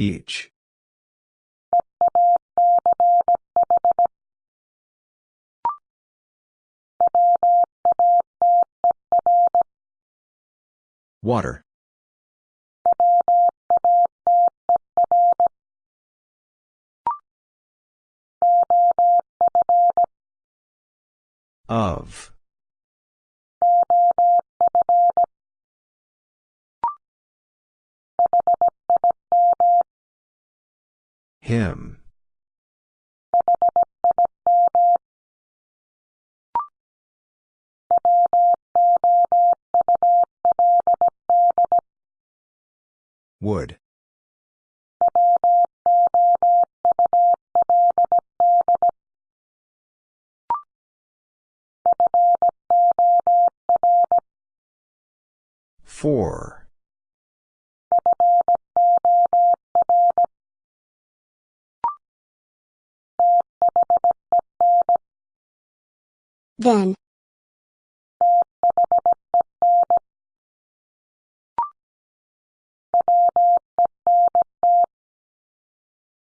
Each. Water. Of. Him. Would. Four. Then.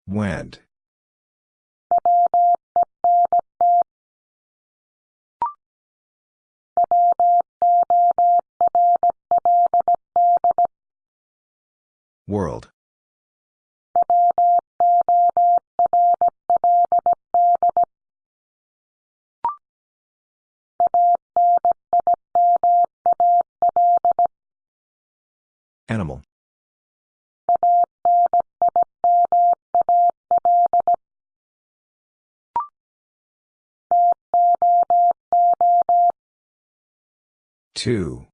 Went. World. Animal. Two.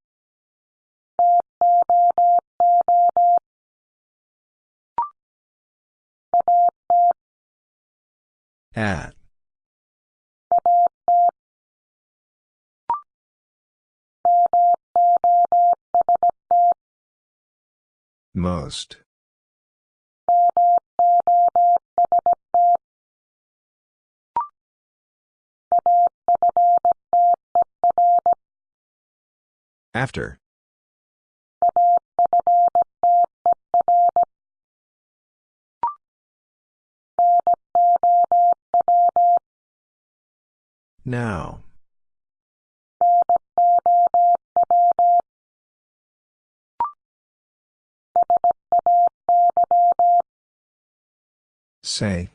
At. Most. After. Now. Say.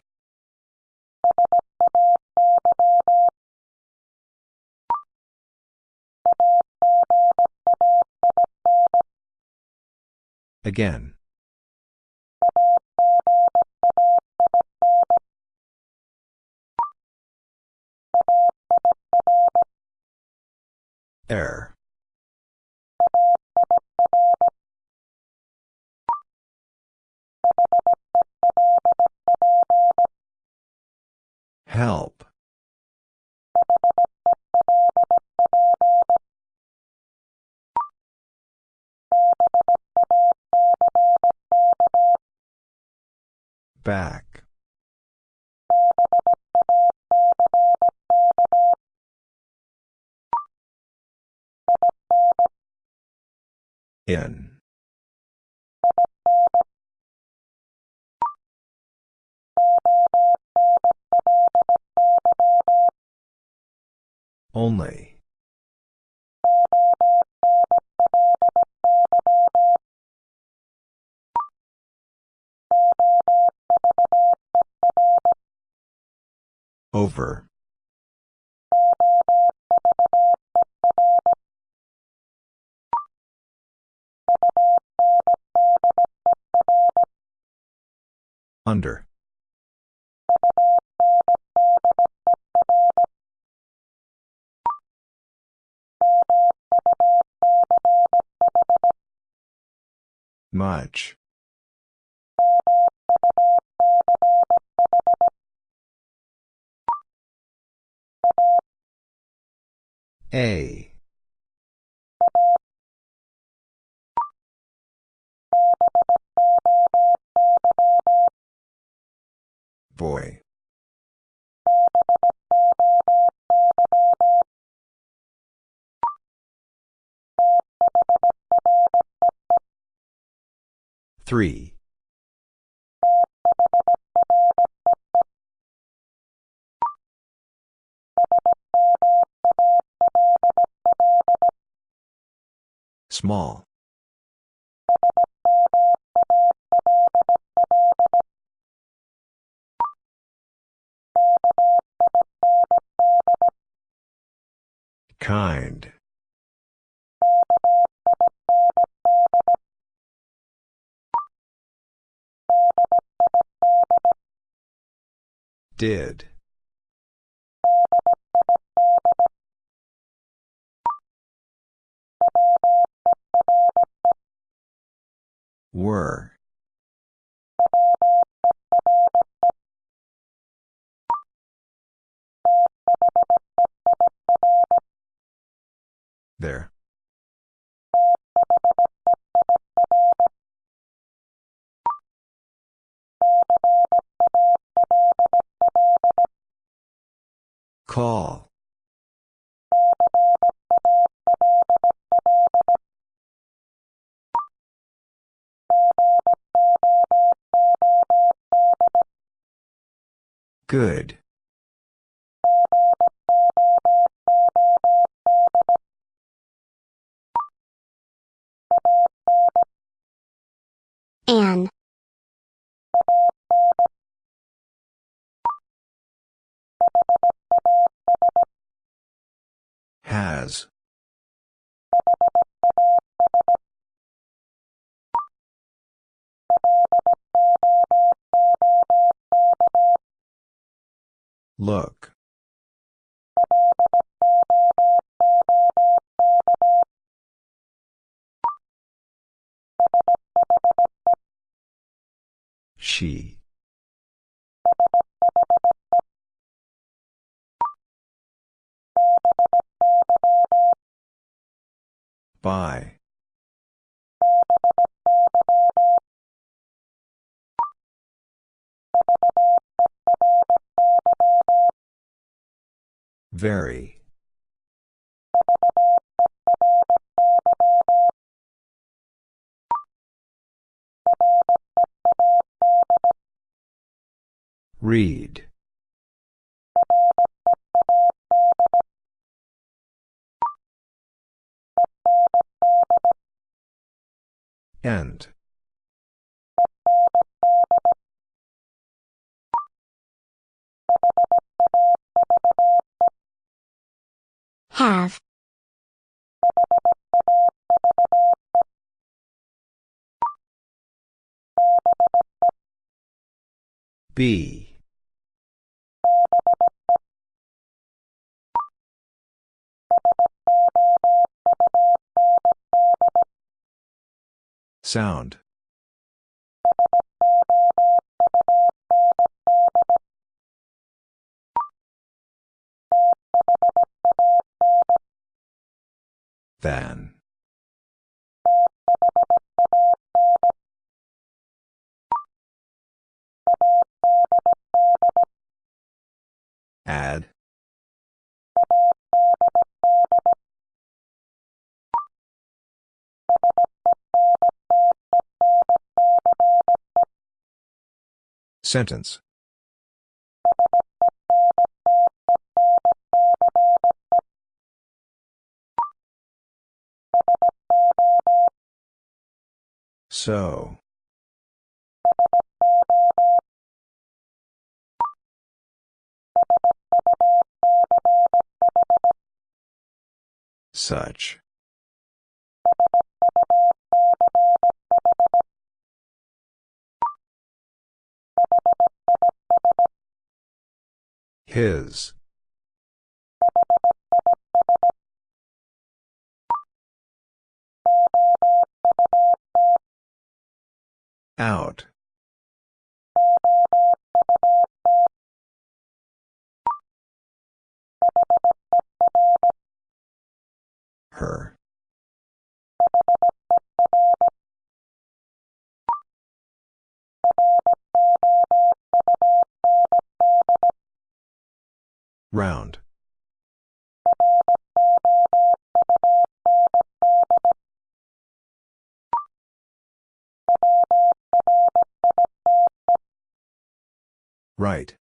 Again. Error. Help. Back. In. Only. Over. Under. Much. A. Boy. 3. Small. Kind. Did. Were. There. Call. Good. Look. She. By. Very. Read. End. Have. B. Sound. Than. Add. Sentence. So. Such. His. Out. Her. Round. Right.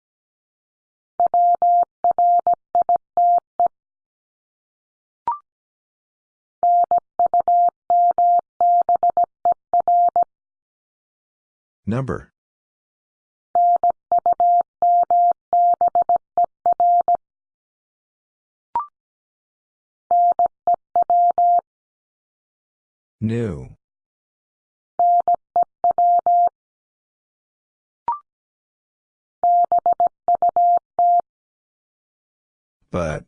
Number. New. But.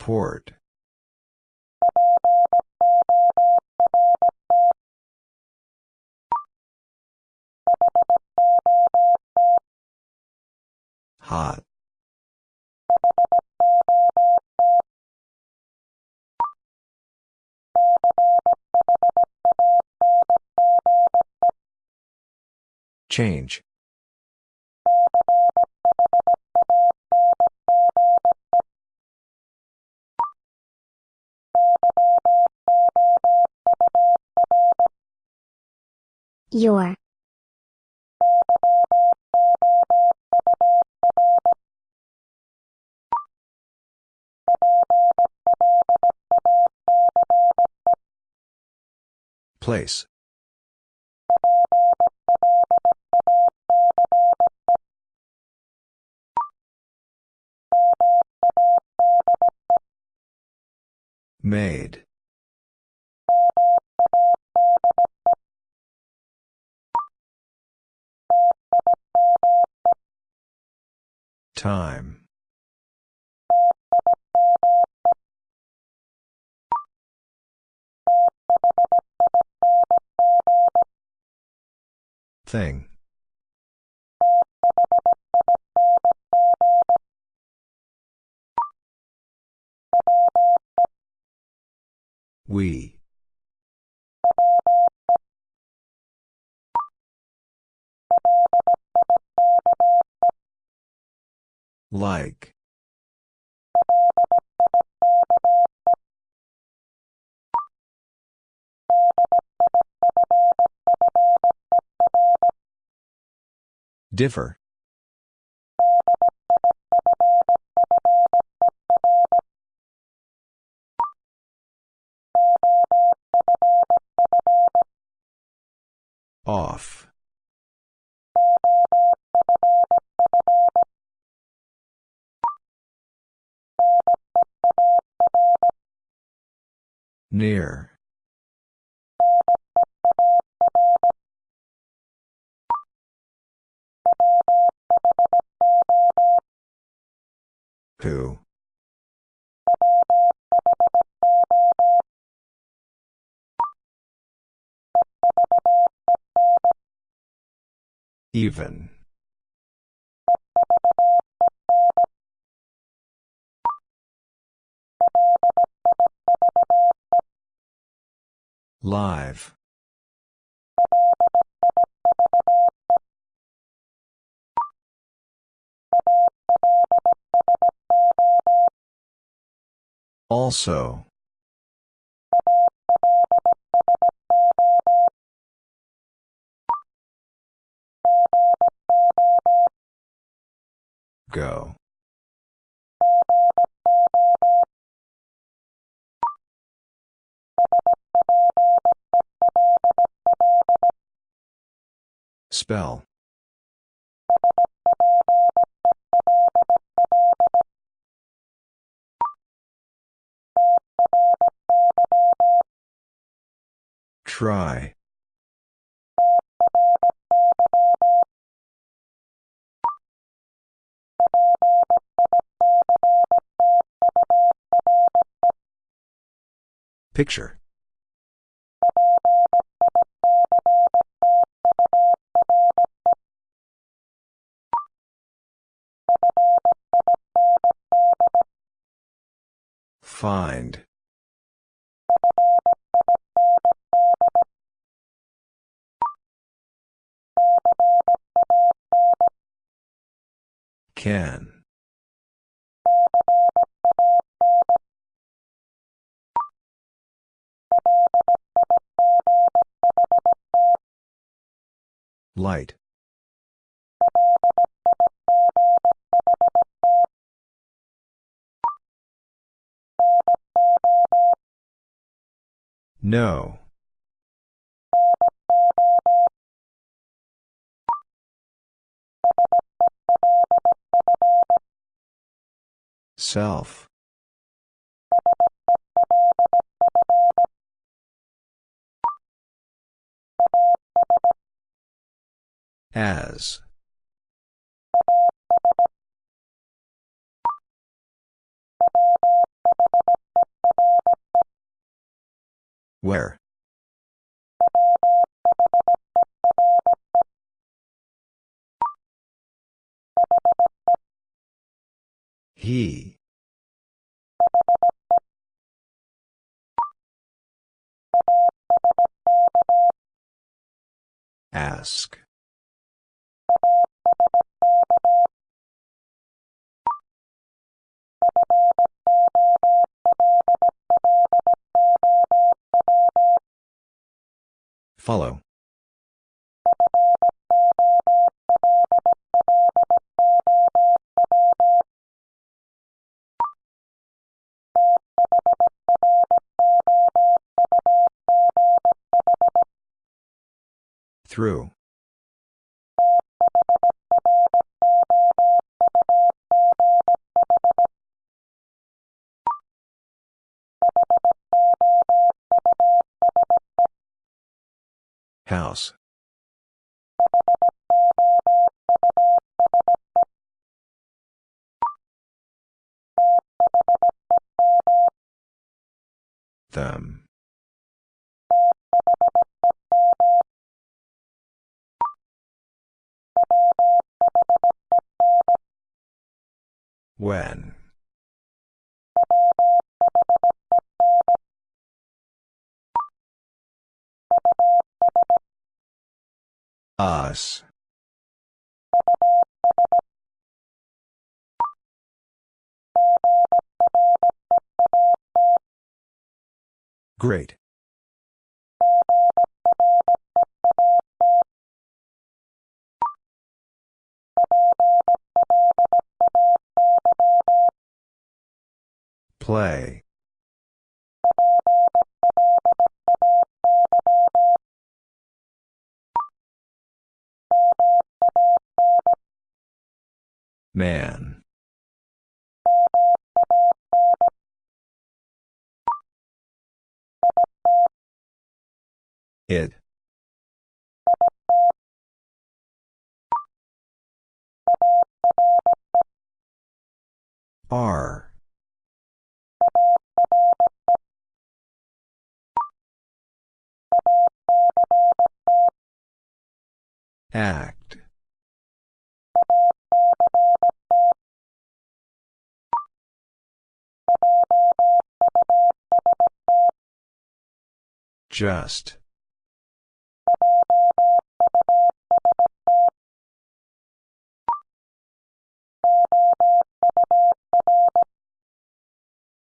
Port. Hot. Change. Your. Place. Made. Time. Thing. We. Like. Differ. Off. Near. Who? Even. Live. Also. Go. Spell. Try. Picture. Find. Can. Light. No. Self. As. Where? He. Ask. Follow. Through. Them. When. Us. Great. Play. Man. It. R. Act. Just.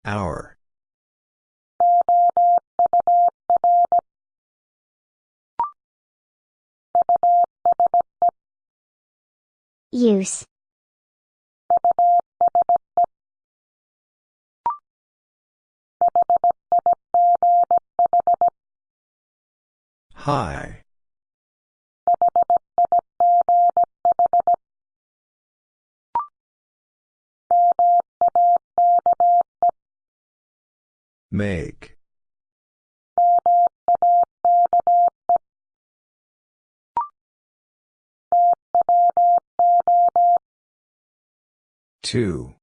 Hour. Use. High. Make. Two.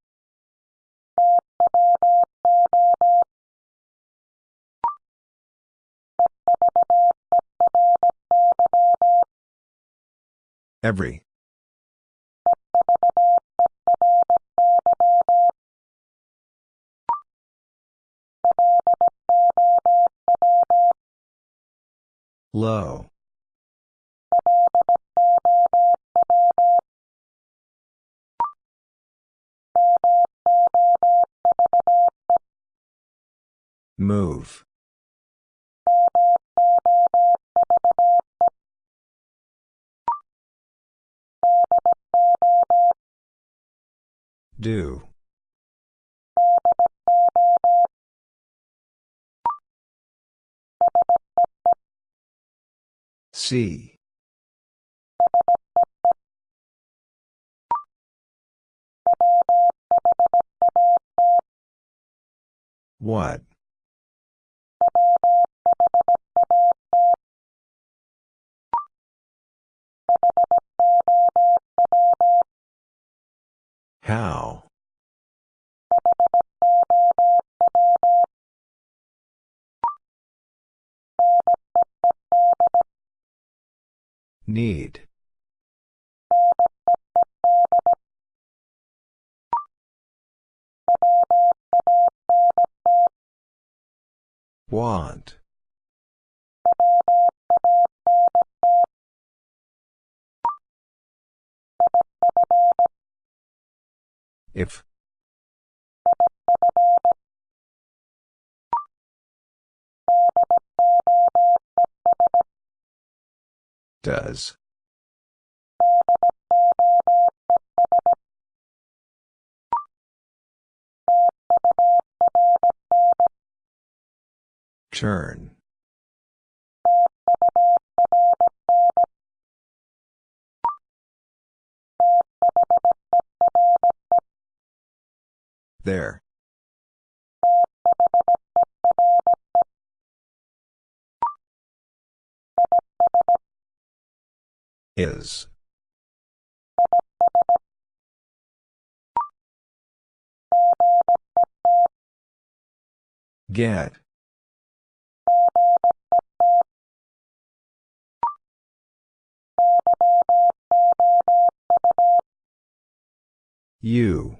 Every. Low. Move. Do. C. What? How? Need. Want. If. Does. Turn. There. Is. Get. You.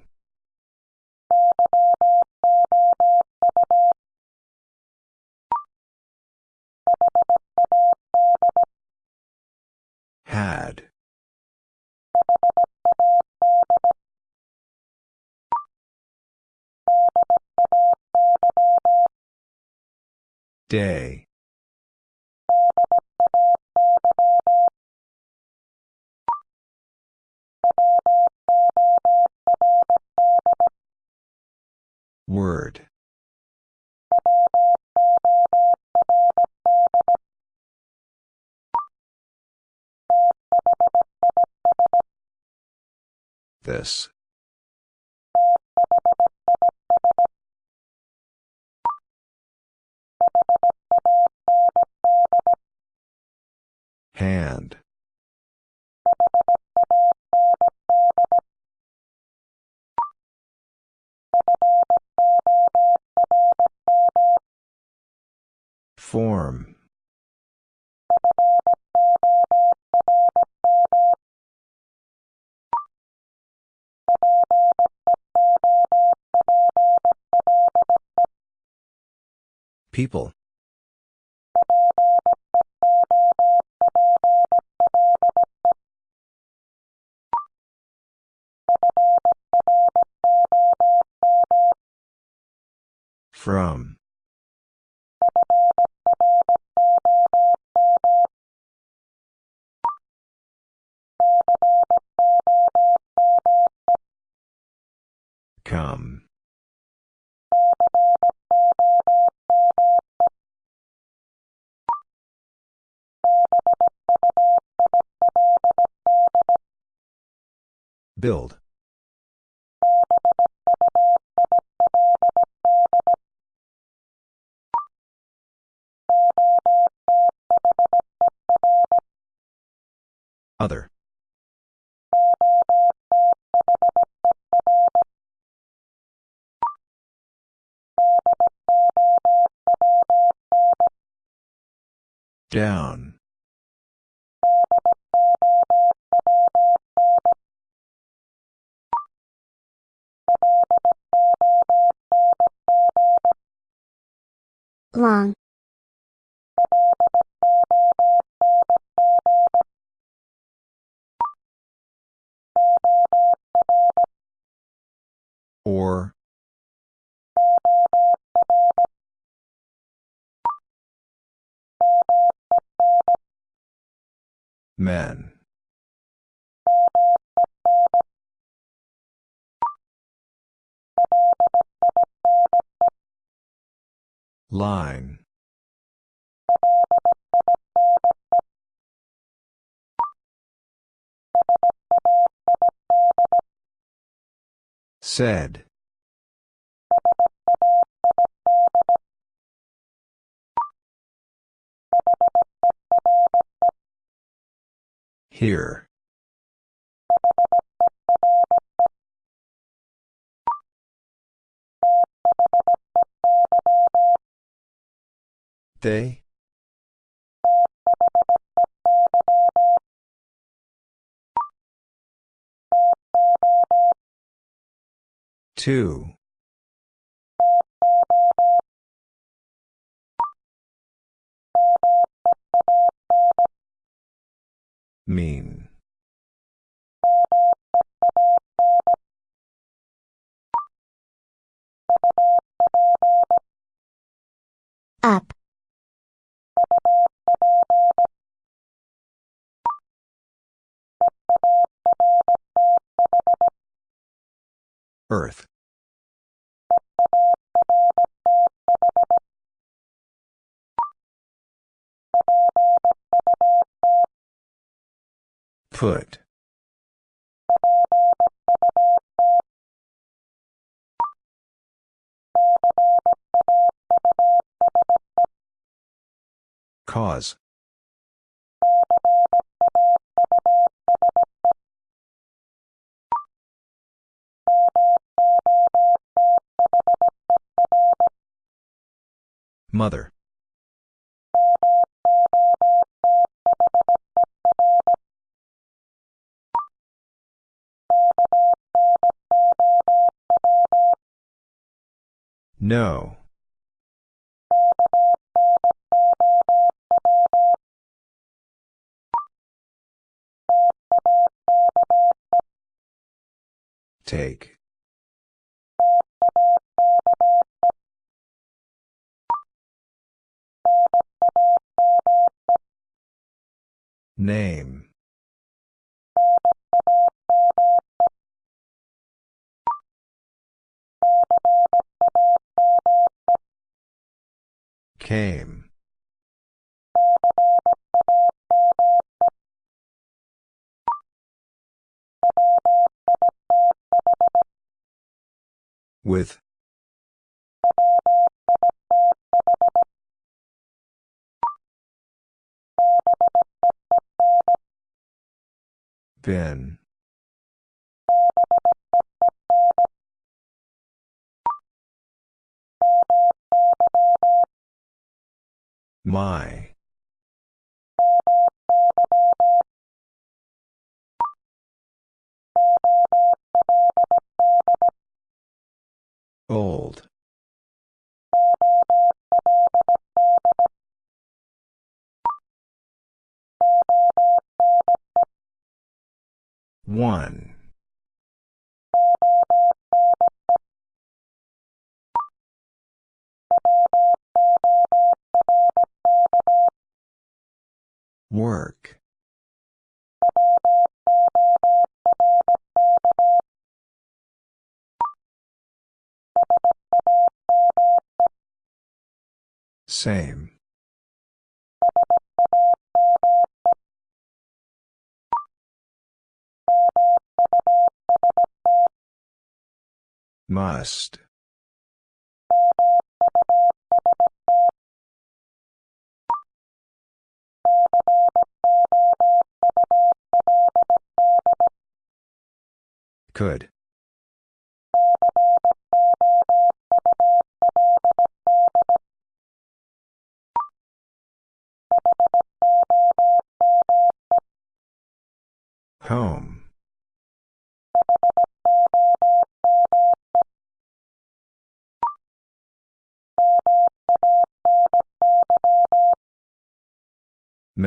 Had. Day. Word. This. Hand. Form. People. From. Come. Build. Other. Down. Long. Or. Men. Line. Said. Here. They? Two. Mean. Up. Earth. Put. Cause. Mother. No. Take. Name. Came. With. Been. My. Old. One. Work. Same. Must. Could. Home.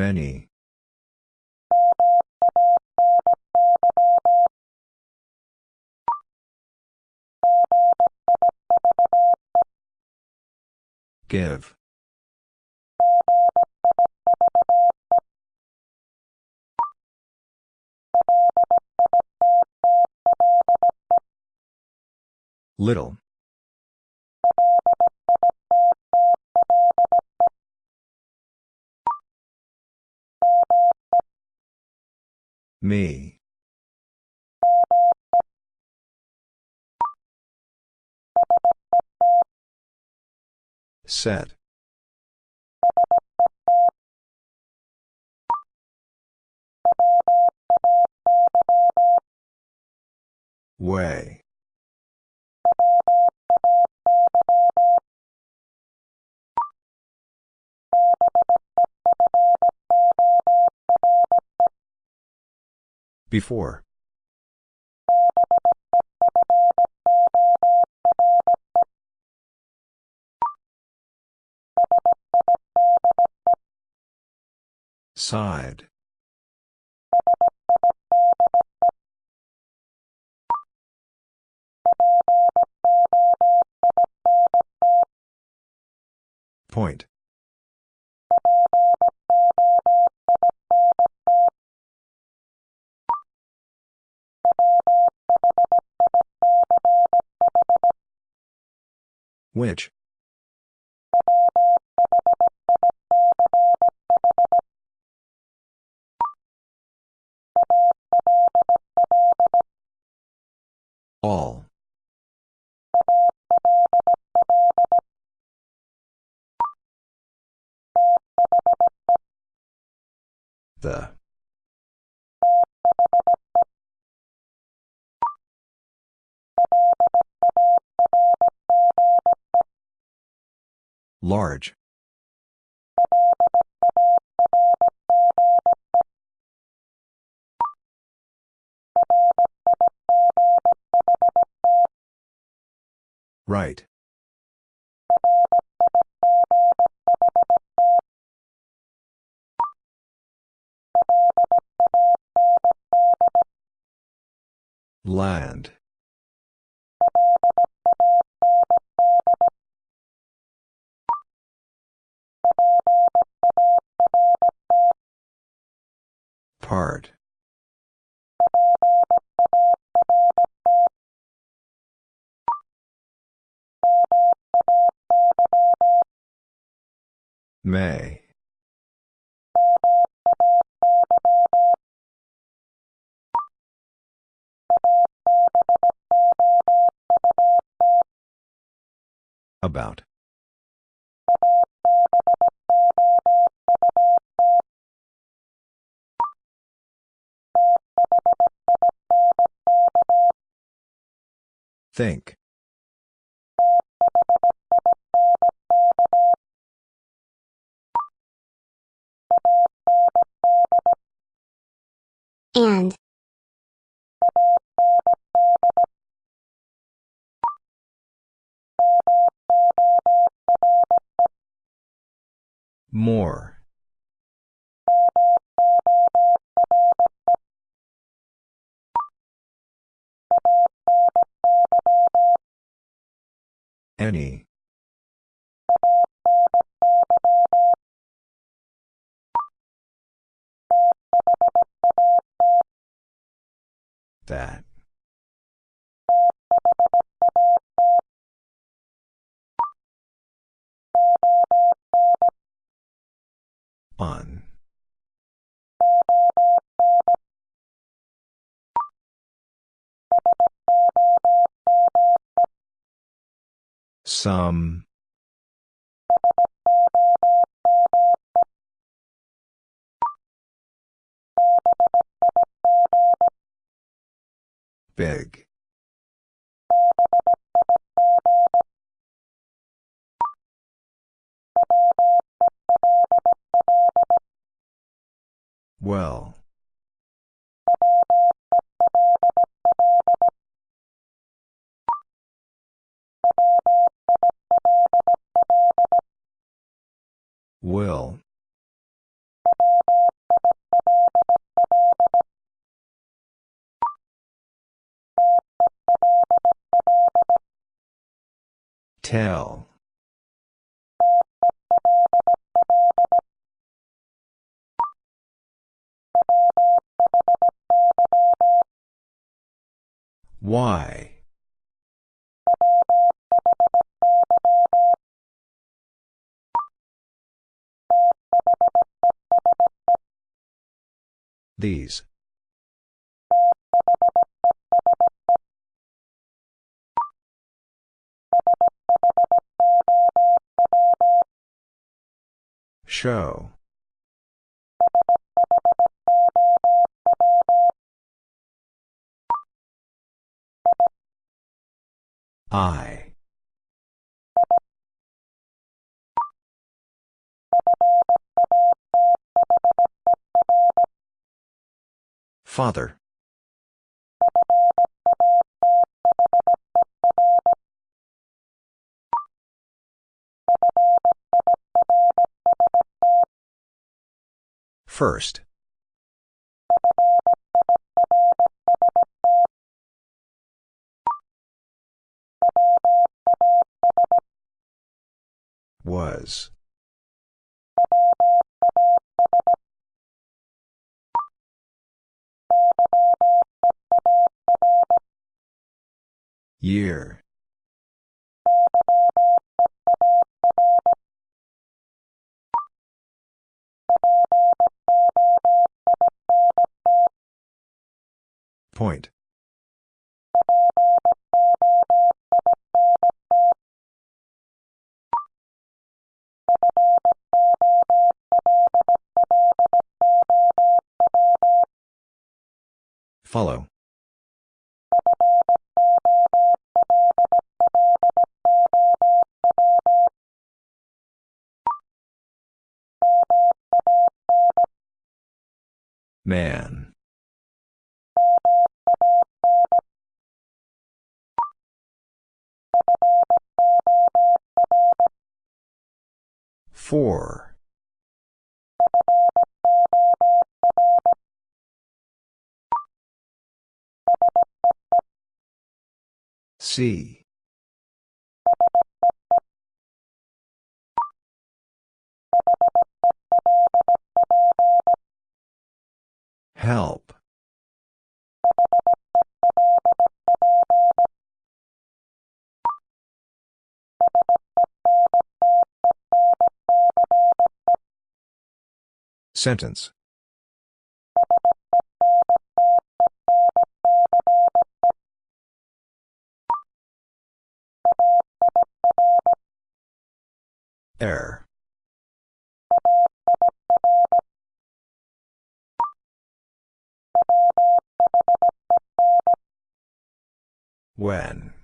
Many. Give. Little. Me. Set. Way. Before. Side. Point. Which? All. The. Large. Right. Land. Part. May. About. Think. And. More. Any. That. On. Some. Big. Well. Will. Tell. Why? These. Show. I. Father. First. Was. Year. Point. Follow. Man. Four. C. Help. Sentence. Error. When.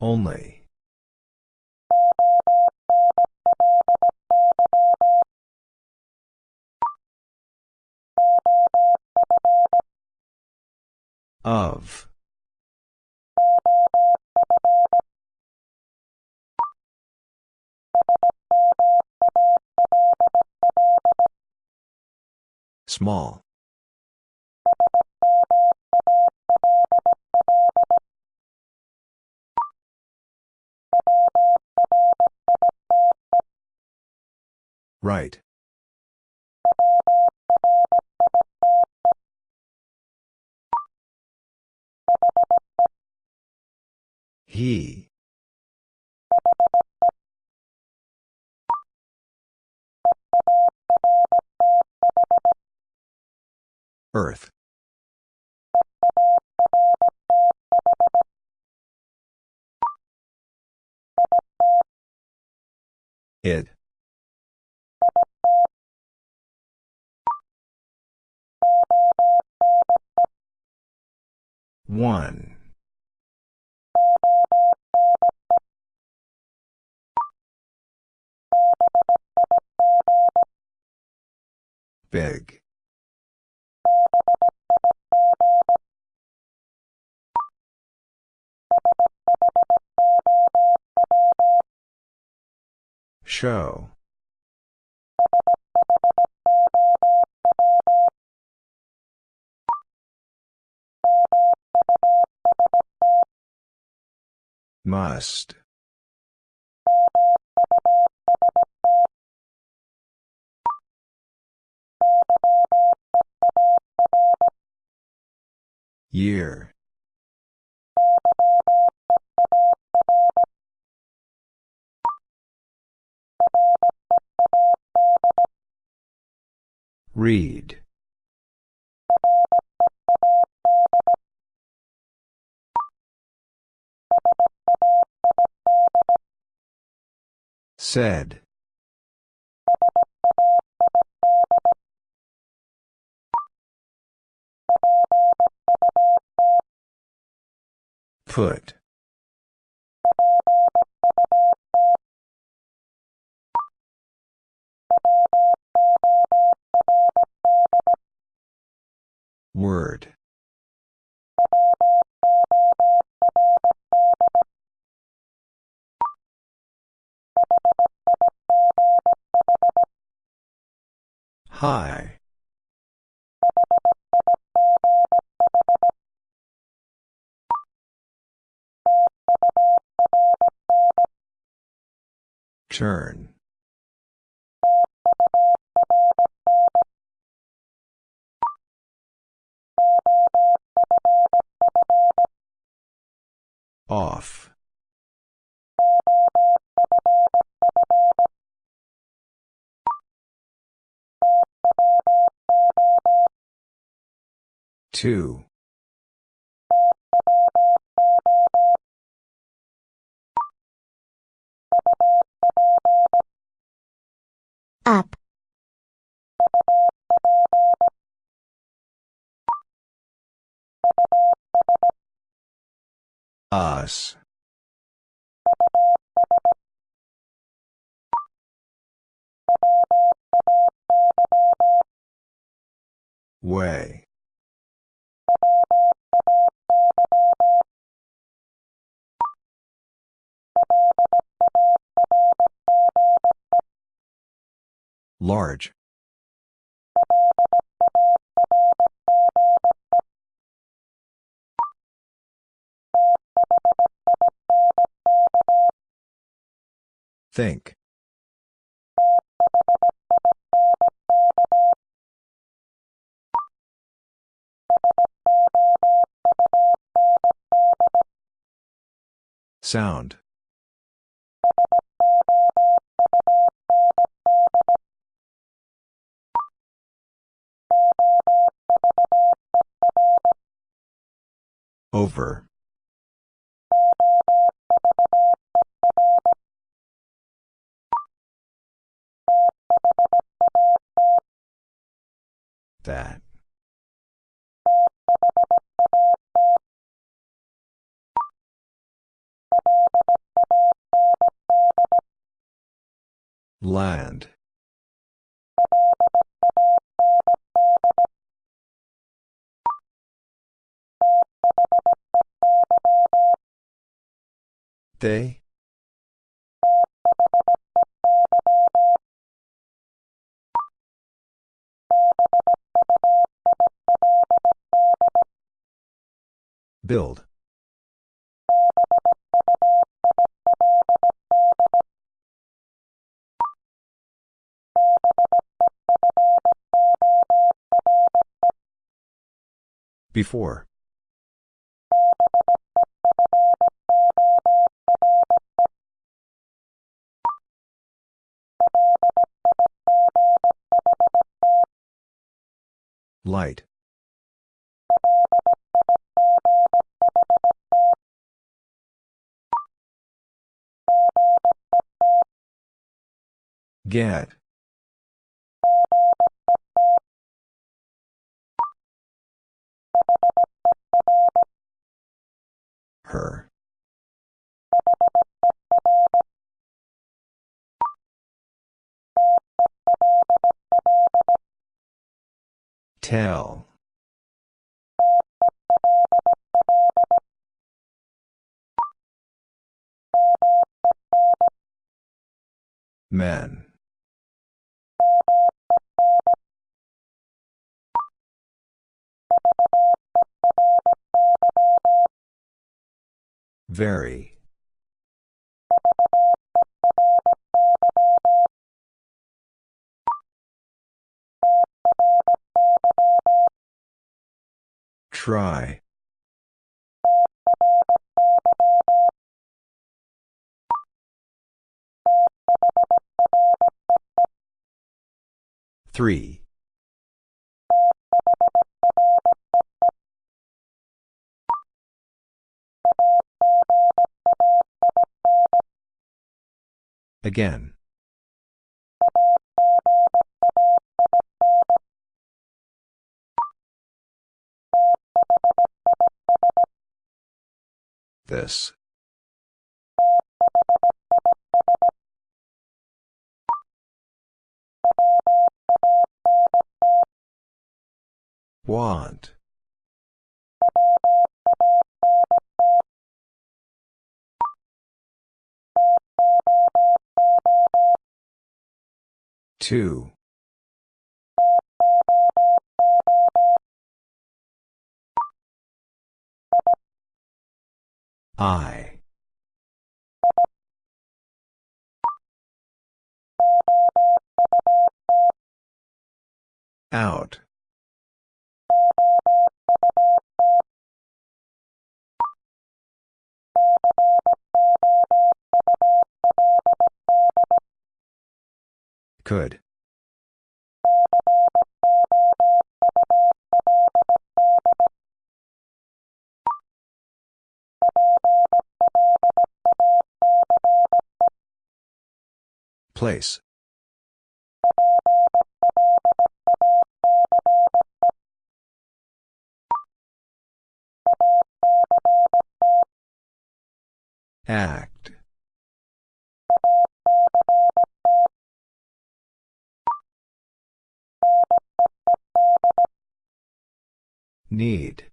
Only. Of. Small. Right. He. Earth. It. One. Big. Show. Must. Year. Read. Said. Put. Word. High. Turn. Off. Two. Us. Way. Large. Think. Sound. Over. That. Land. They? Build. Before. Light. Get. Her. Tell. Men. Very. Try. Three. Again. This. Want. Two. I. Out. Could. Place. Act. Need.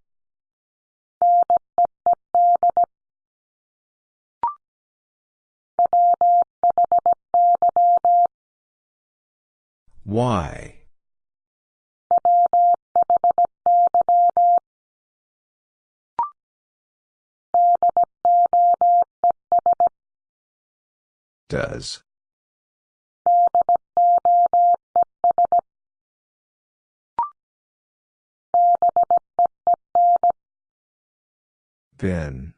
Why? Does. Been.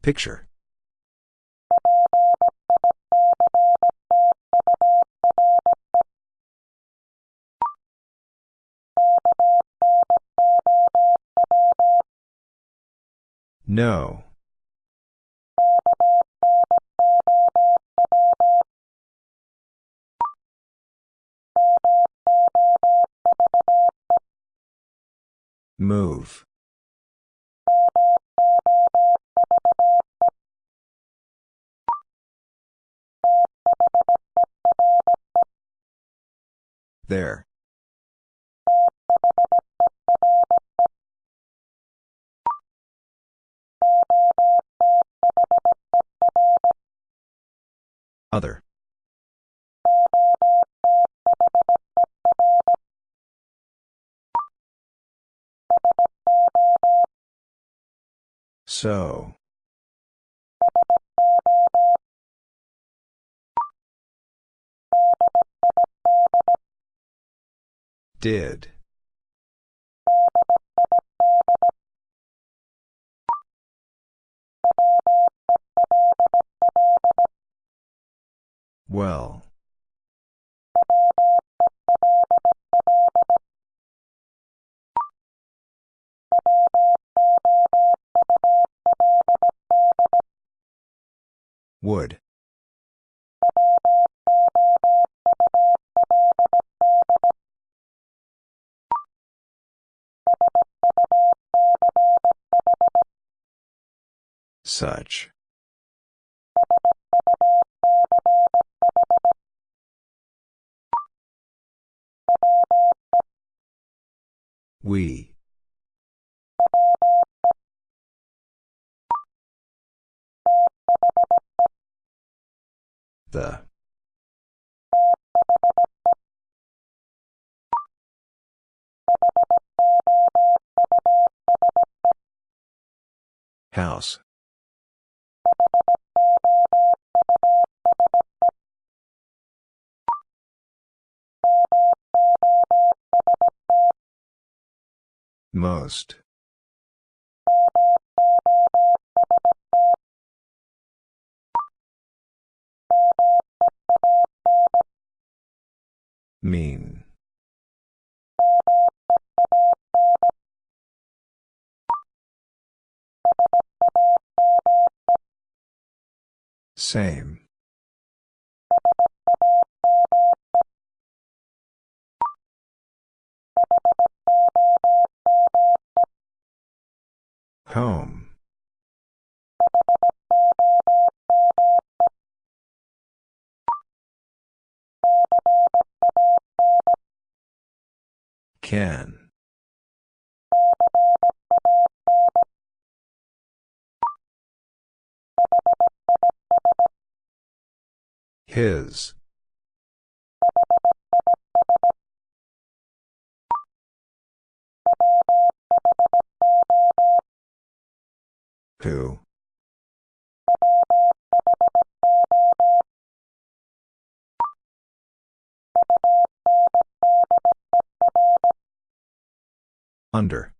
Picture. No. Move. There. Other. So. Did. Well. Would. Such. We. The. House. Most. Mean. Same. Home. Can. His. Who? Under.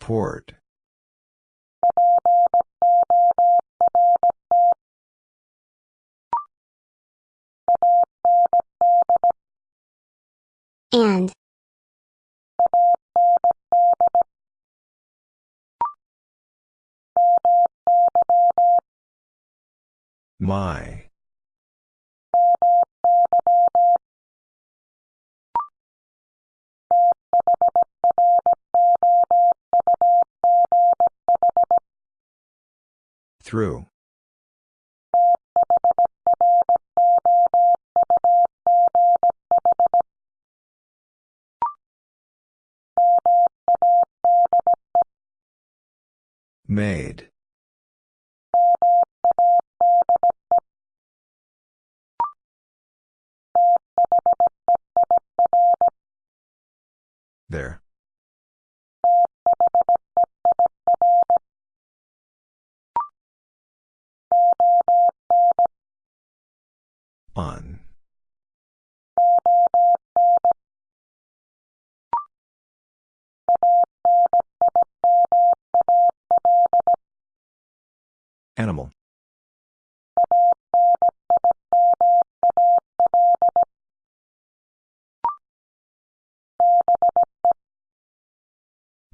Port. And. My. Through. Made.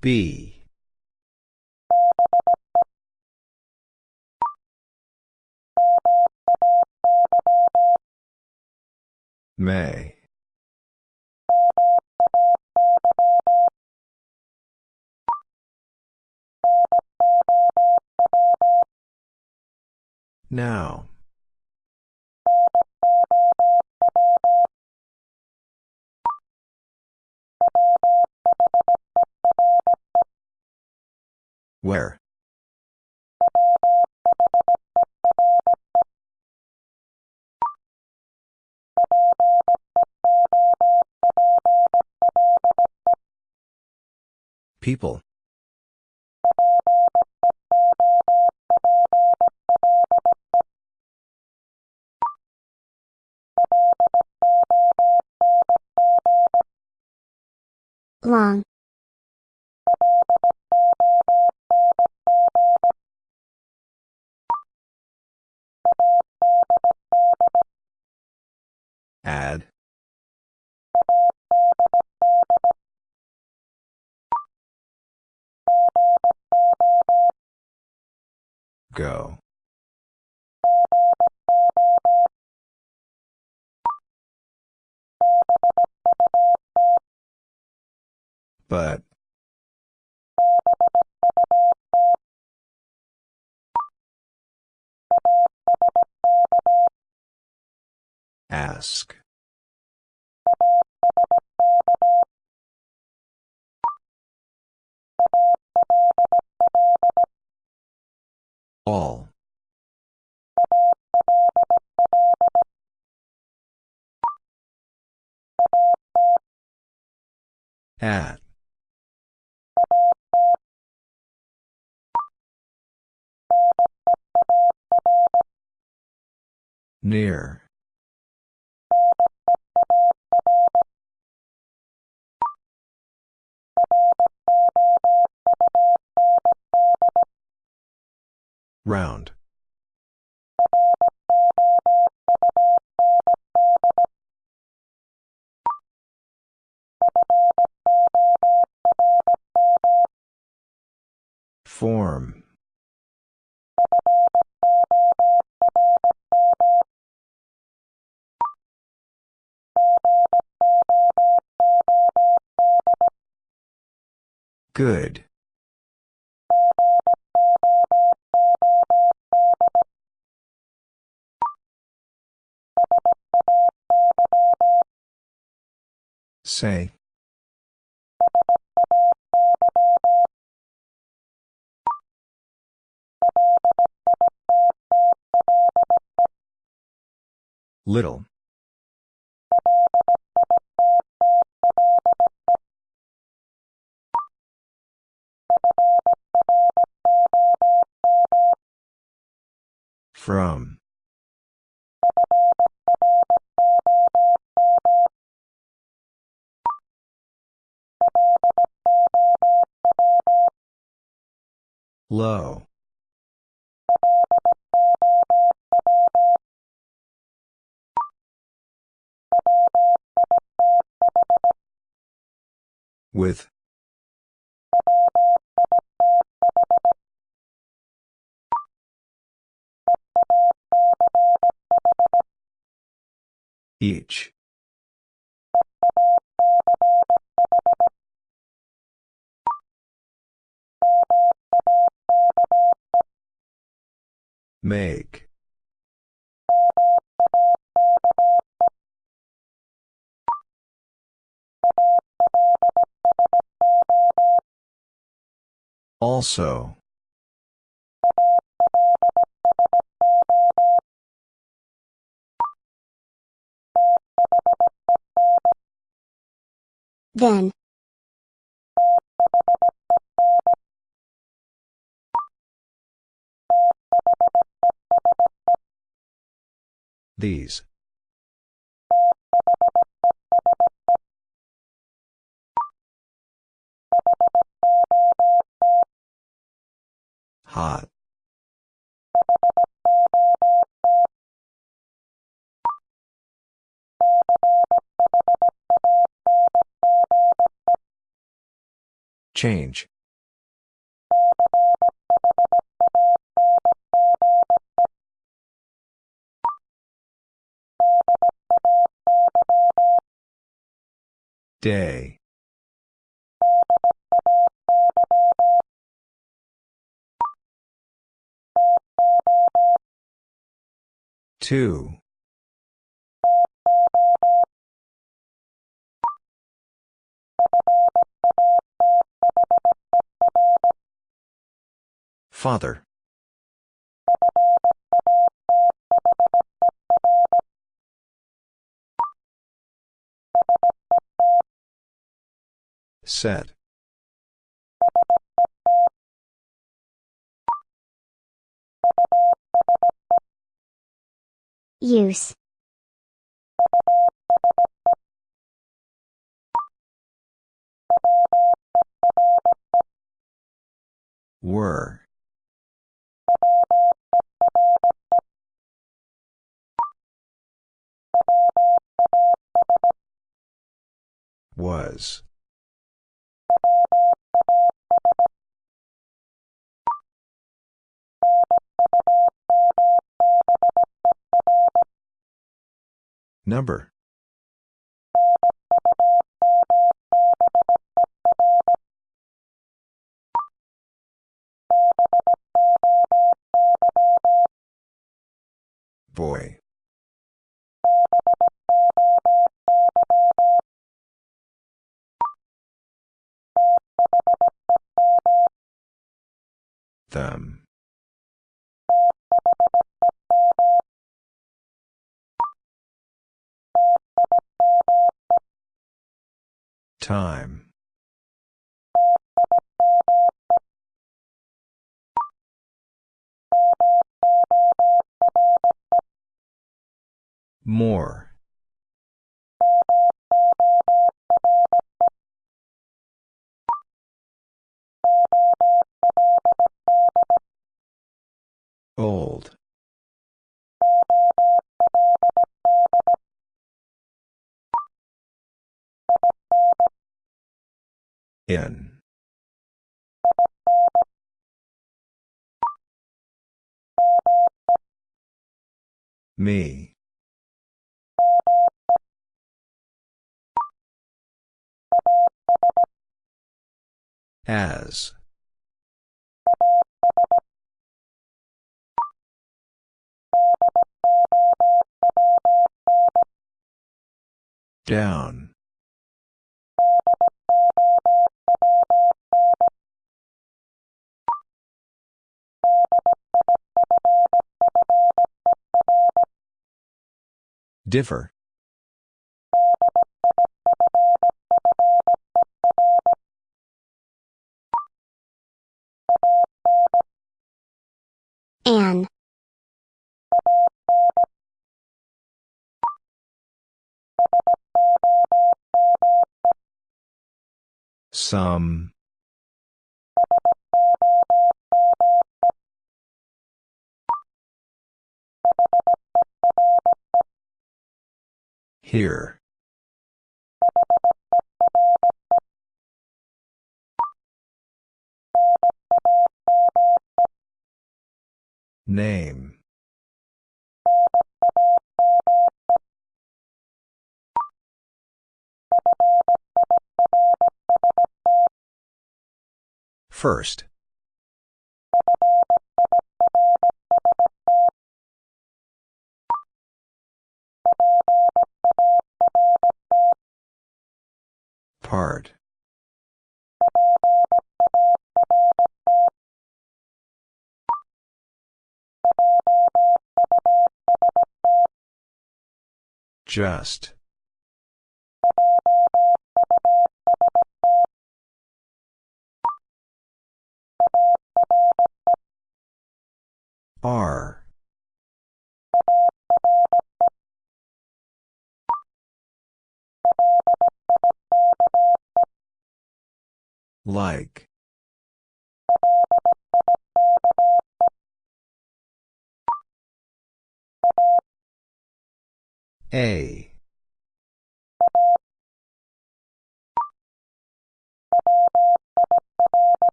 B. May. Now. Where? People. Long. Add. Go. But. Ask. All. At. Near. Round. Form. Good. Say. Little. From. Low. With. Each. Make. Also. Then. These. Hot. Change. Day. Two. Father. Set. Use. Were. Was. Number. Boy. Them. Time. More. Old. In. Me. As. Down. Differ. An. Some. Here. Name. First. Part. Just. R. Like. A.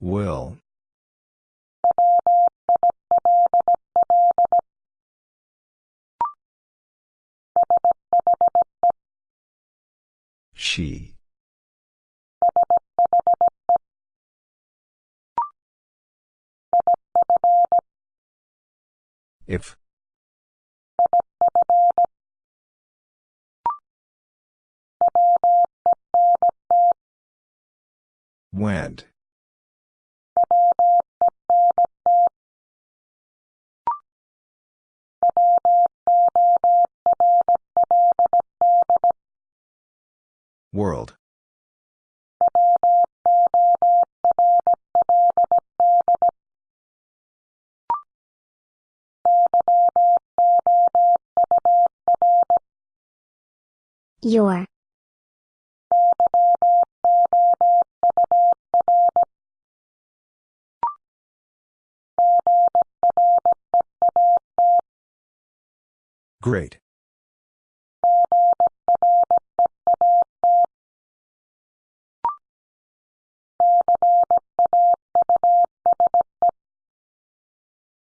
Will. She. If. Went. World. Your. Great.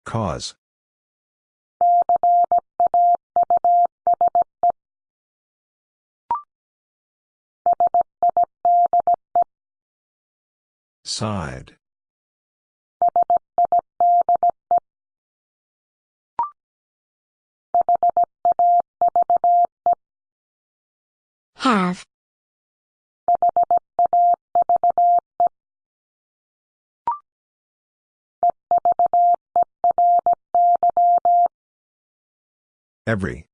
Cause. Side. Have. Every.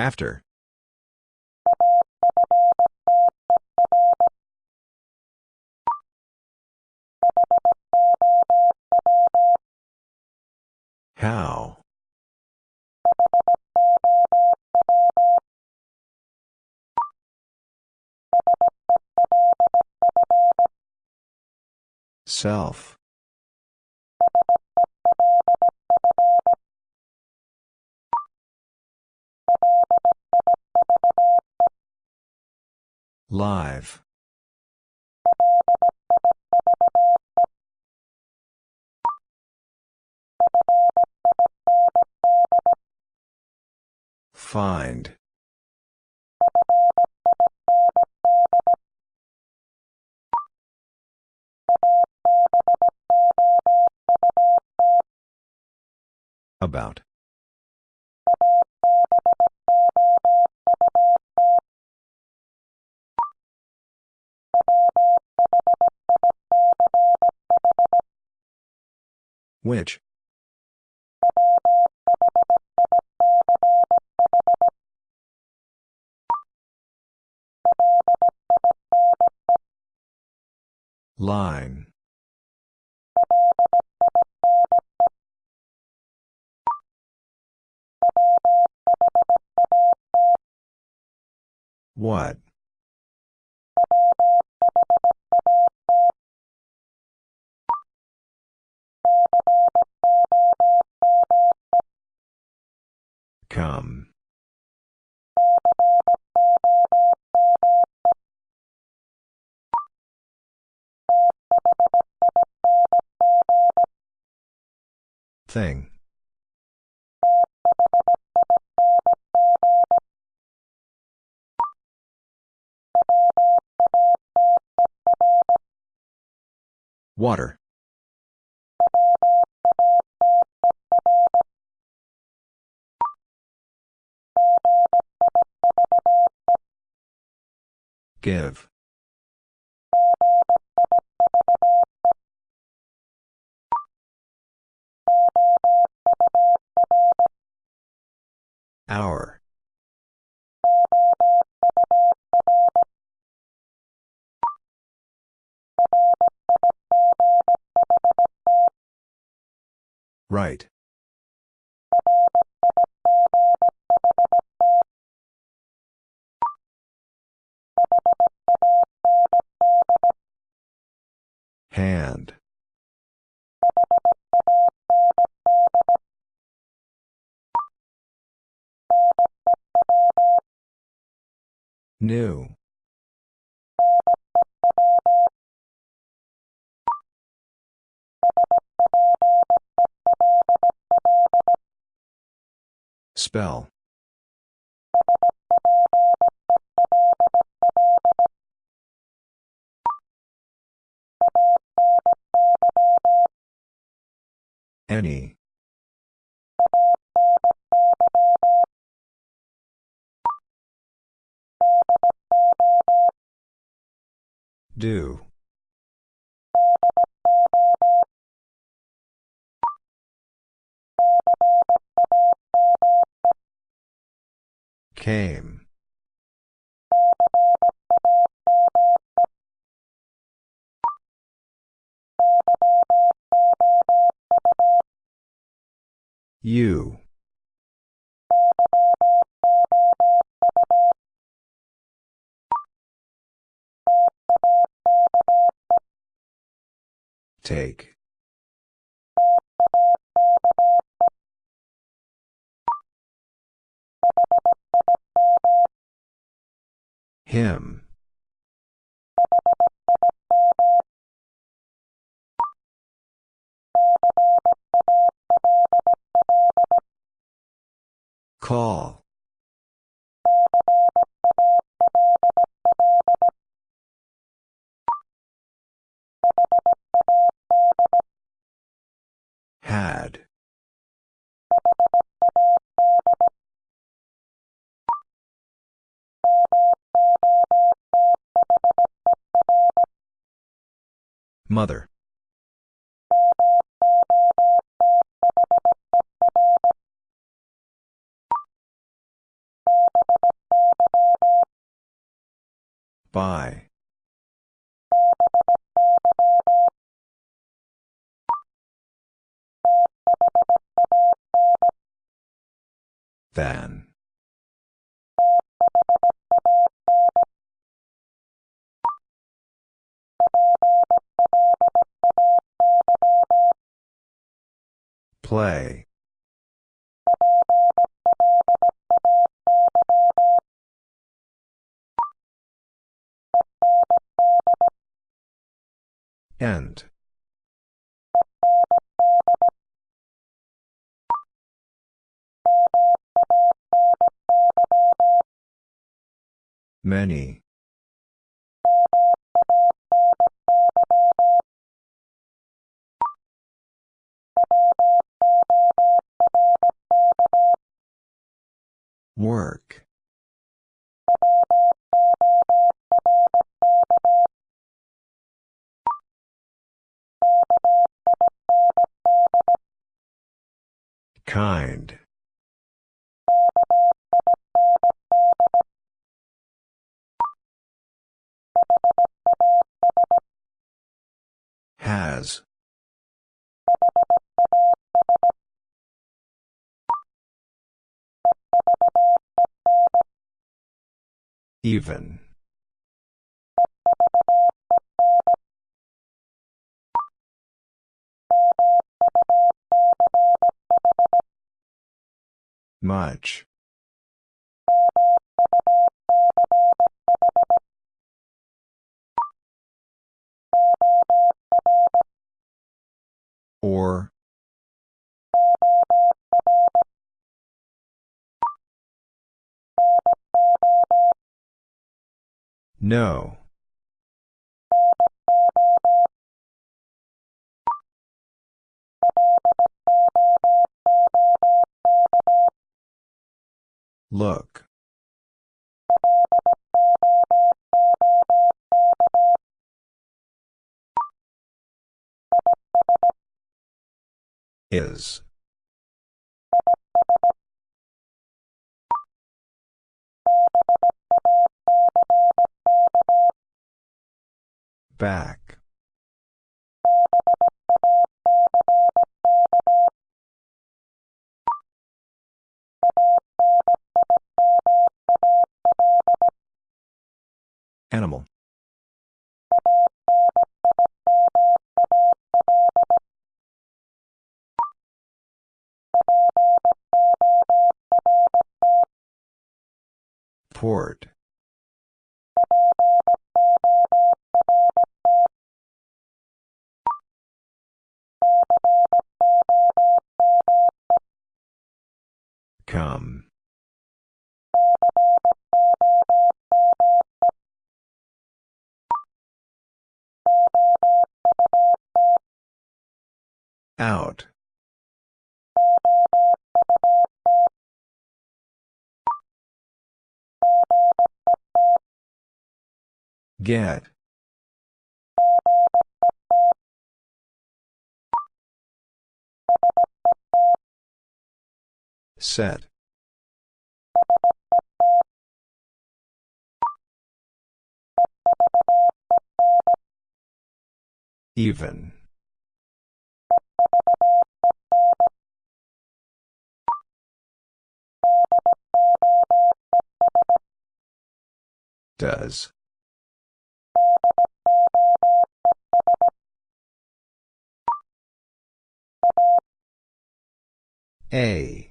After. How? Self. Live. Find. About. Which? Line. What? Thing. Water. Give. Hour. Right. Hand. New. Spell. Any. Do. Came. You. Take. Him. Call. Mother. By. Than. Play. End. Many. Work. Kind. Has. Even. Much. Or. No. Look. Is. Back. Animal. Port. Come. Out. Get. Set. Even. Does. A.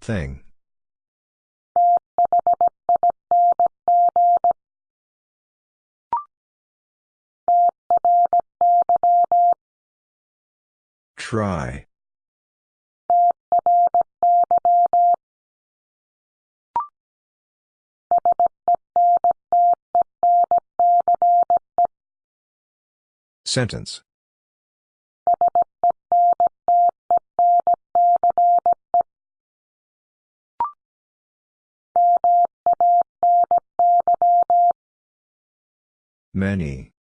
Thing. Try. Sentence. Many.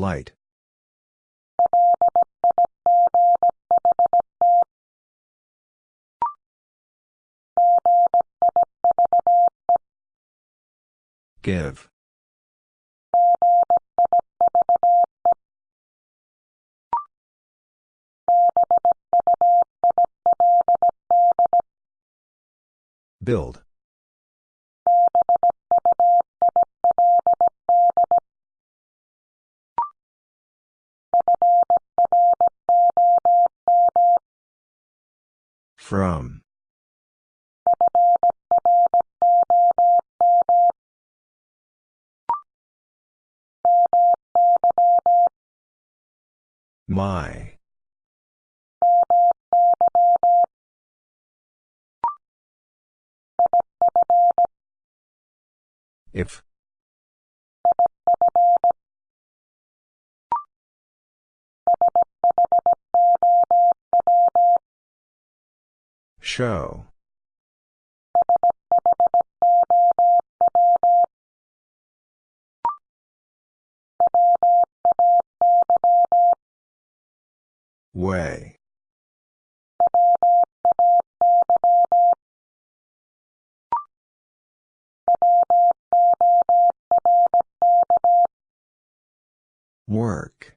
Light. Give. Build. From. My. If. Show. Way. Work.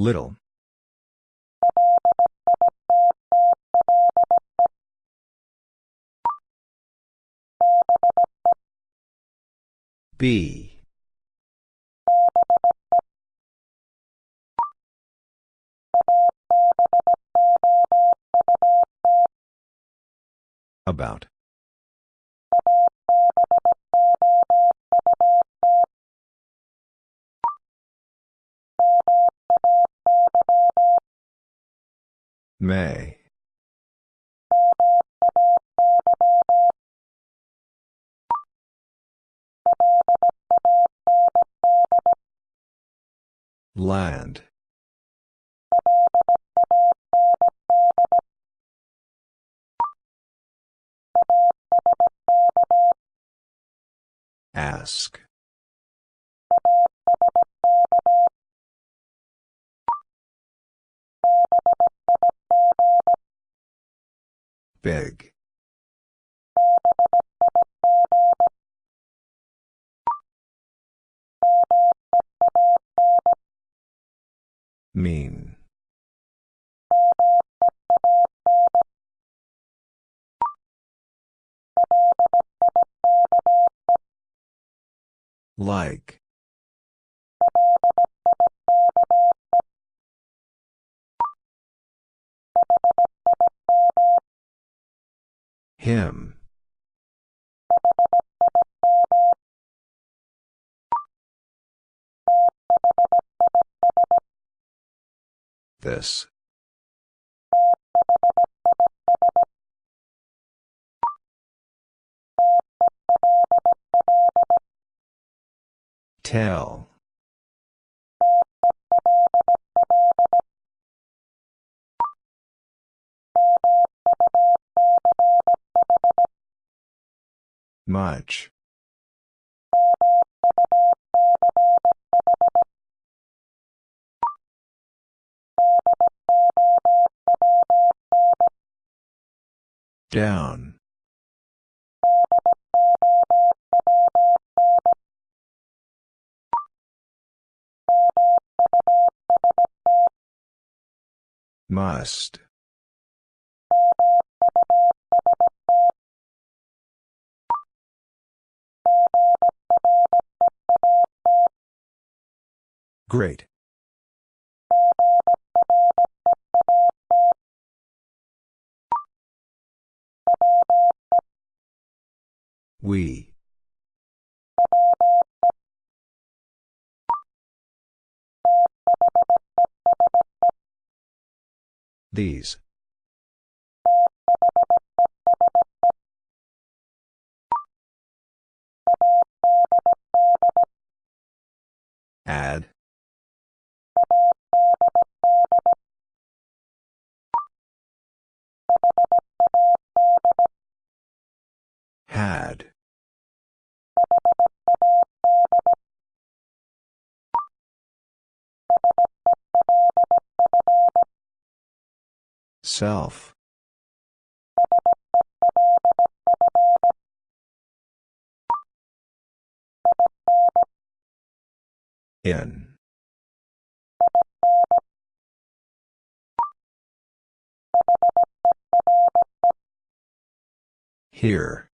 Little. B. About. May. Land. Ask. Big. Mean. Like. Him. This. Tell. Much. Down. Must. Great. We. These. Add. Had. Self. In. Here.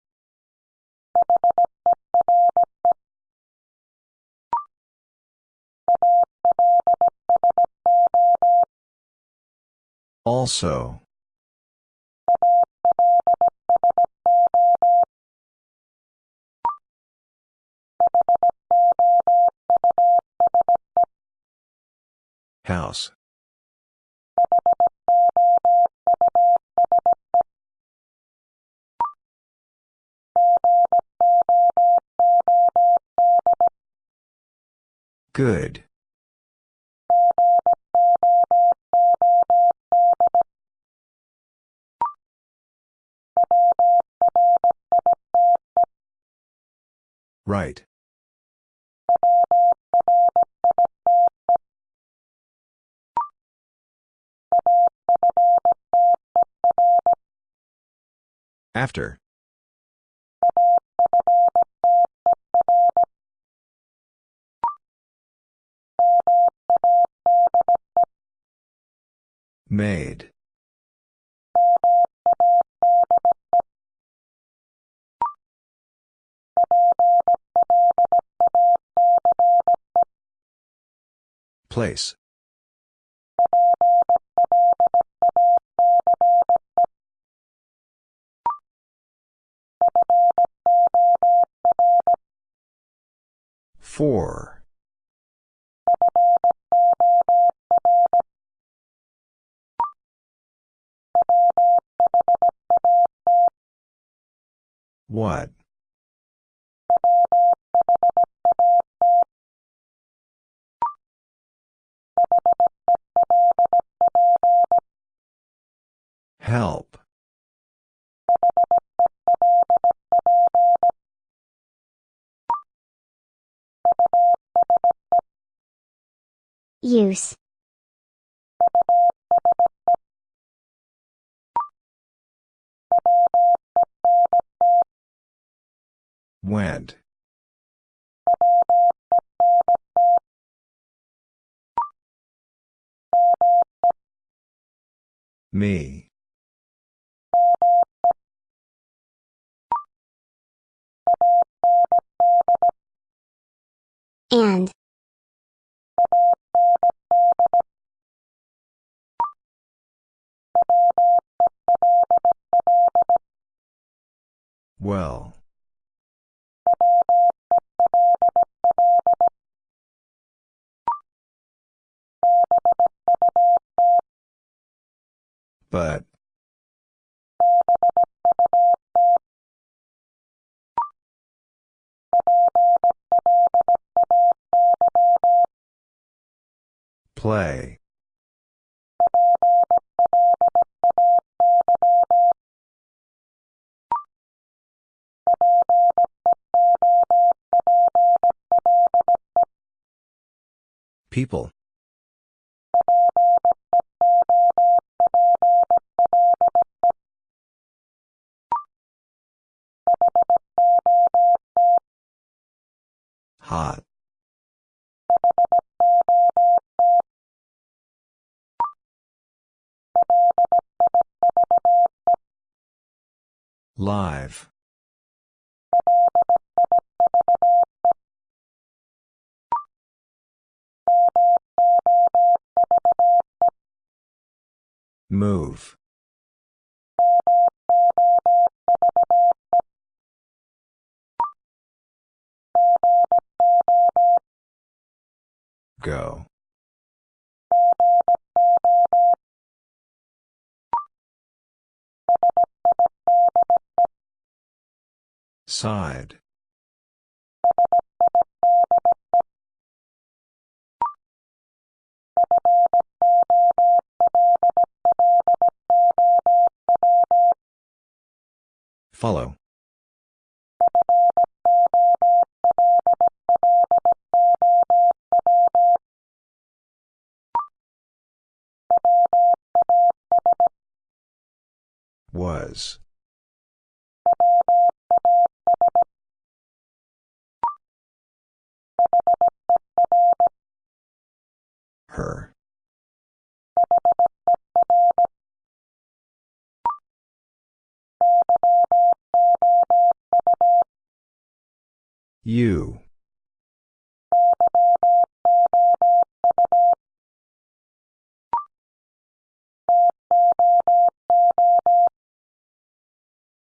Also. House. Good. Right. After. Made. Place. Four. What? Help. Use. Went. Me. And. Well. But. Play. People. Hot. Live. Move. Go. Side. Follow. Was. Her. You.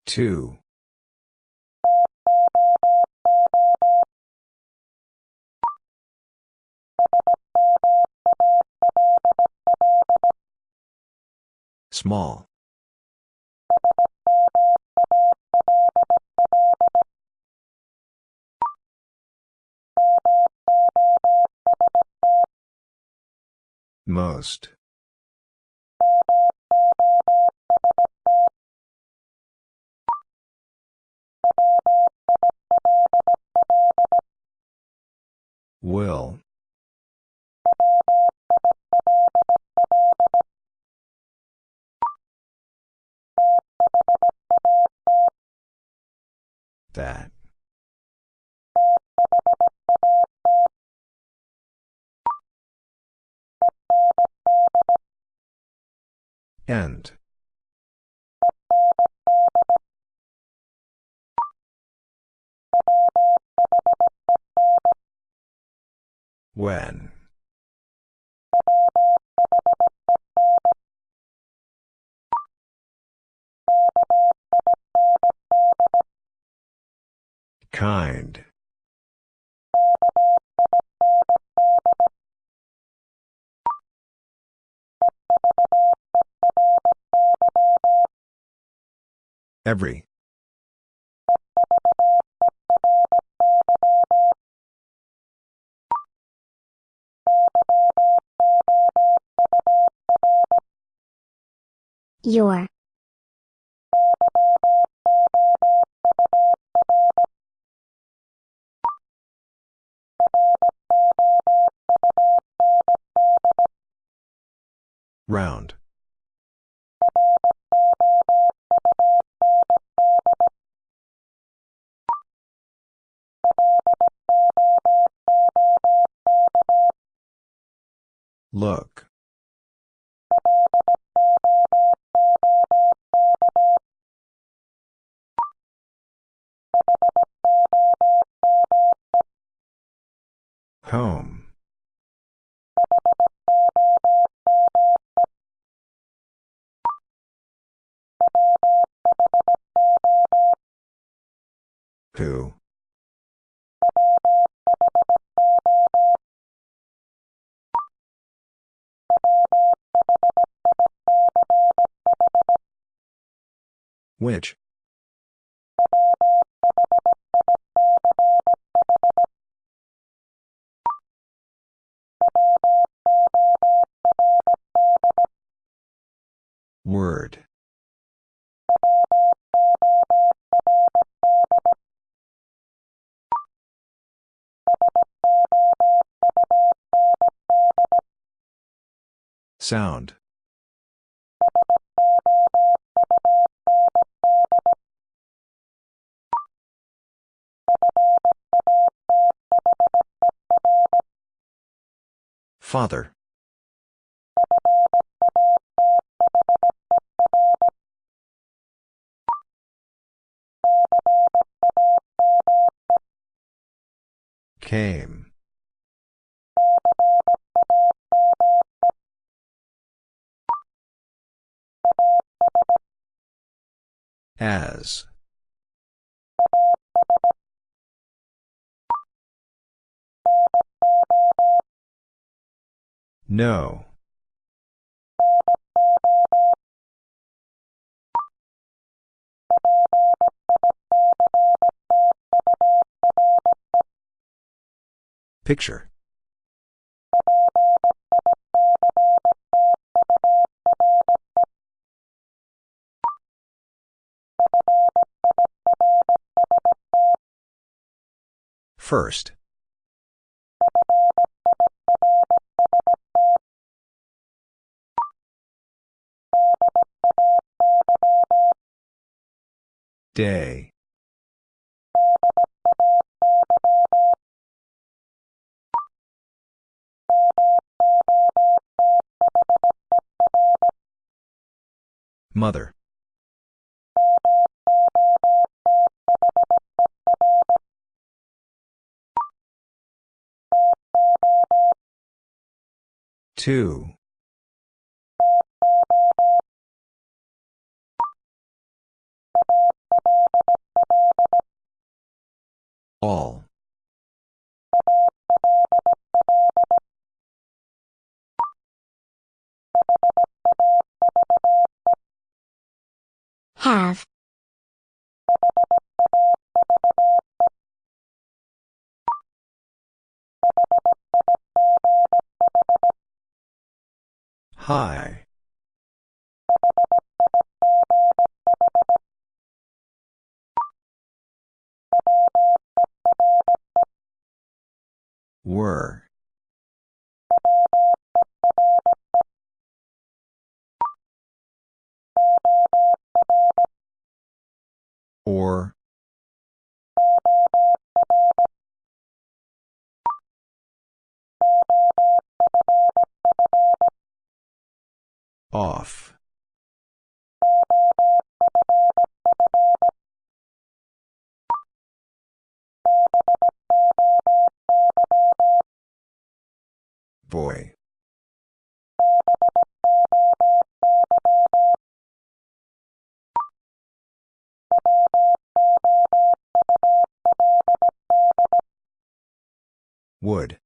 Two. Small. Most. Will. That. End. When. Kind. Every. Your. Round. Look. Home. Which? Word. Sound. Father. Came. As. No. Picture. First. Day. Mother. Two. All. Have. High. Were. Or. Off. Boy. Would.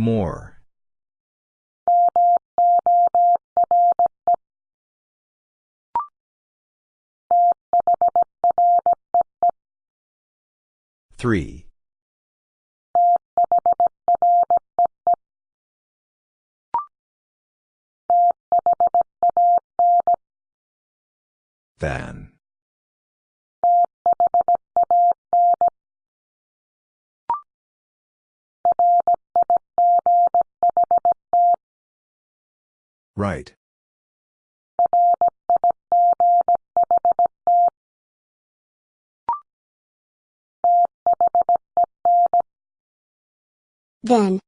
More. Three. Than. Right. Then.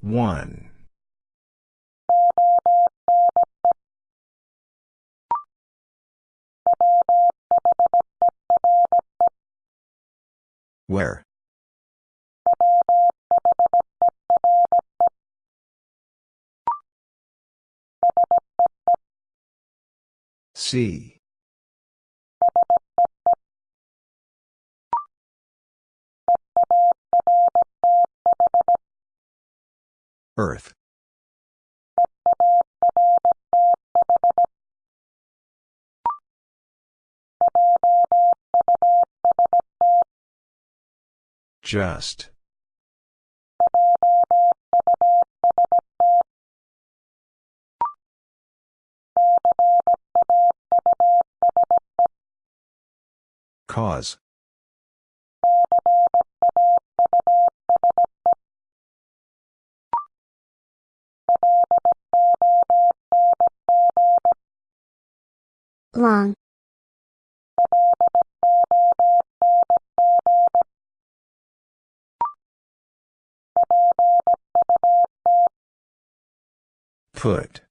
One. Where? See. Earth. Just. Cause. Long. Put.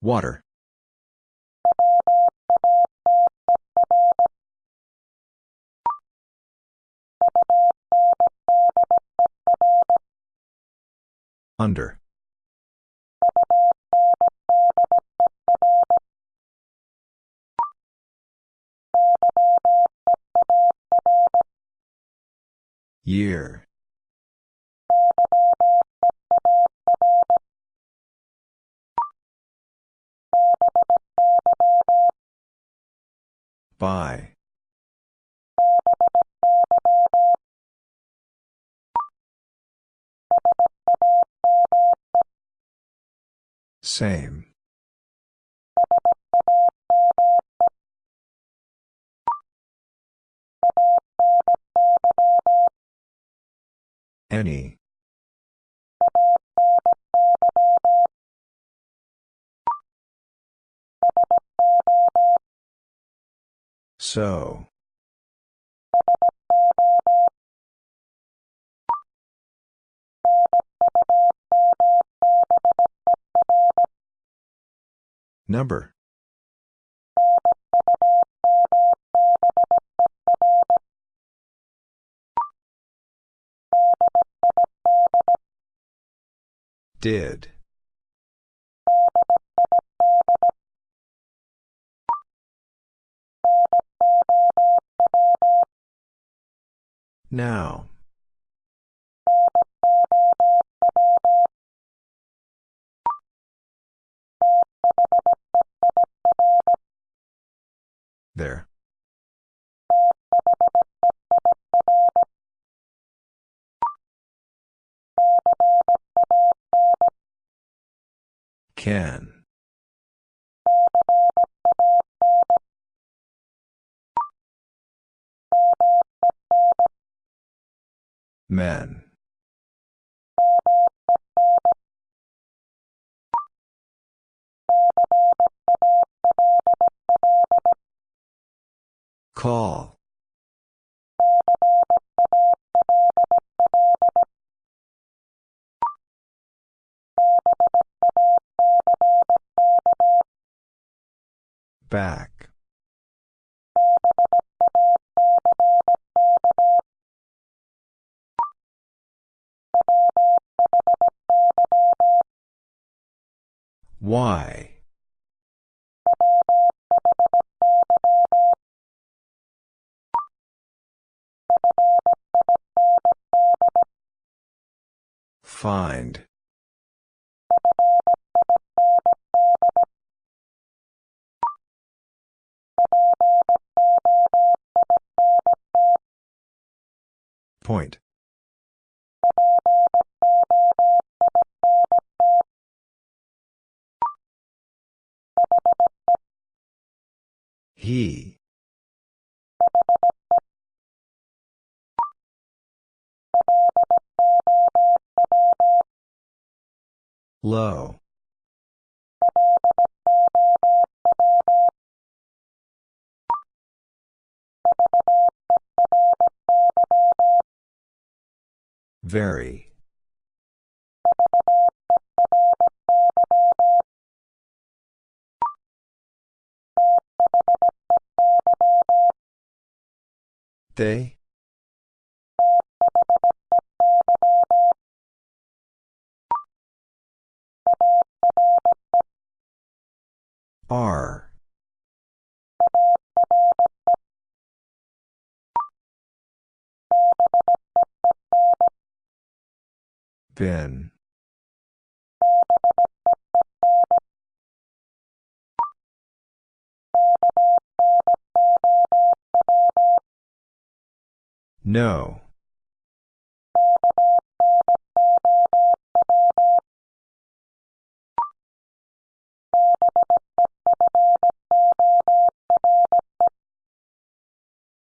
Water. Under. Year. By. Same. Any. So. Number. Did. Now. There. Can. Men. Call. Back. Why? Find. Point. He. Low. Very. They? Are. Been. No.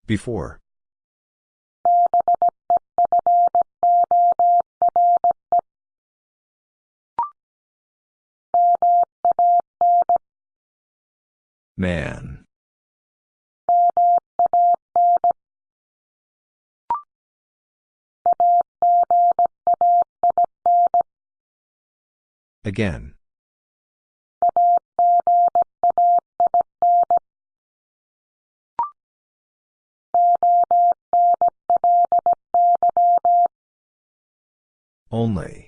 Before. Man. Again. Only.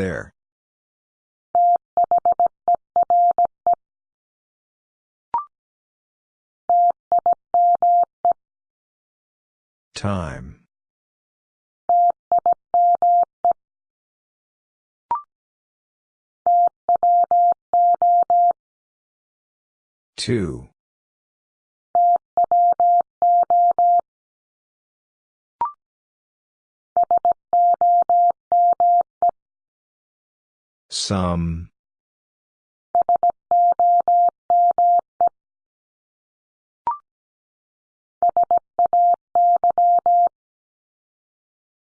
There. Time. Two. Some.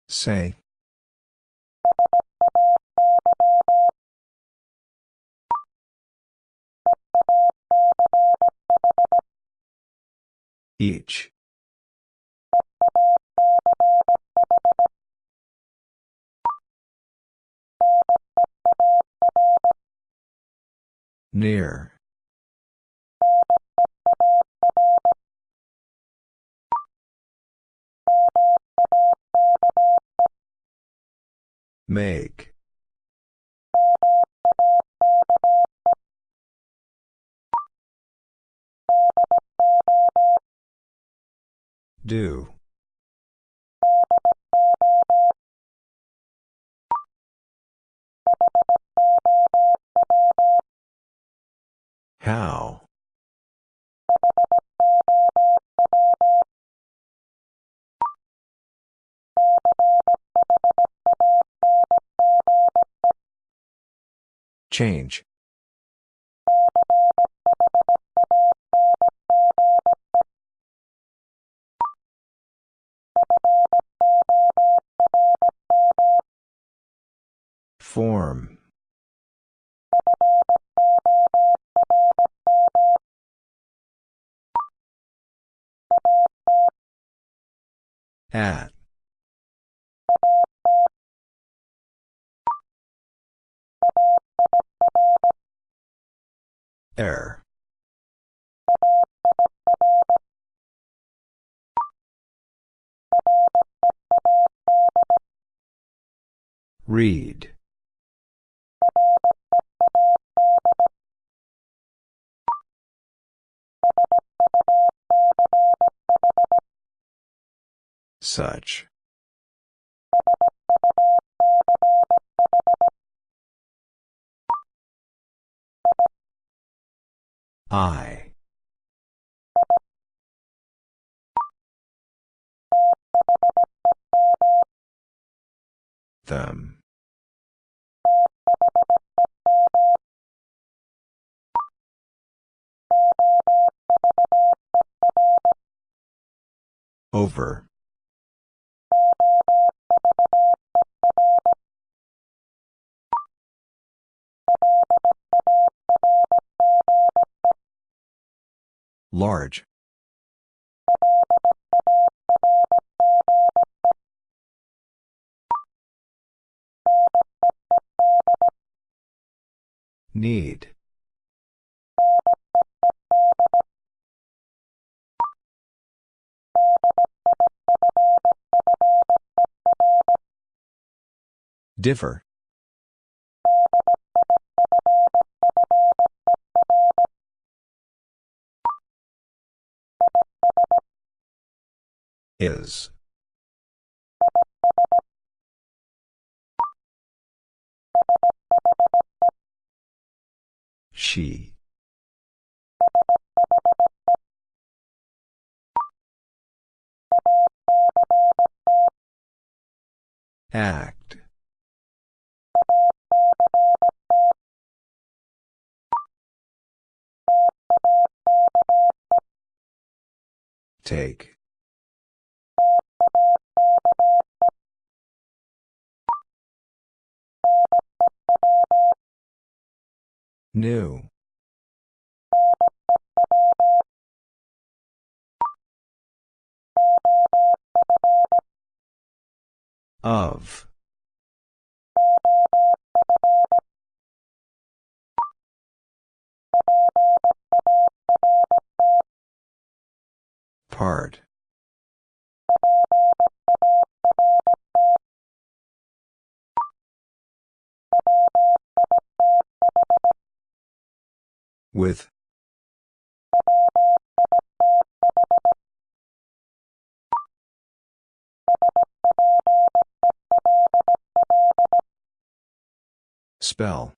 Say. Each. Near. Make. Do. How? Change. Form. At. Air. Read. Such. I. Them. Over. Large. Need. Differ. Is. She. Act. Take. New. Of. Part. With. Spell.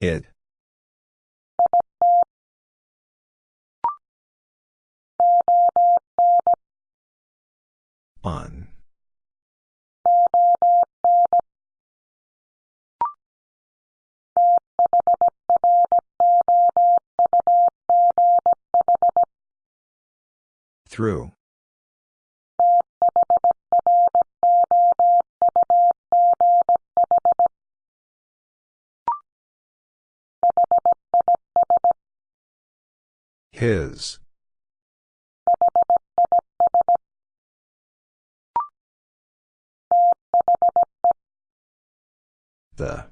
It. On. Through. His. The.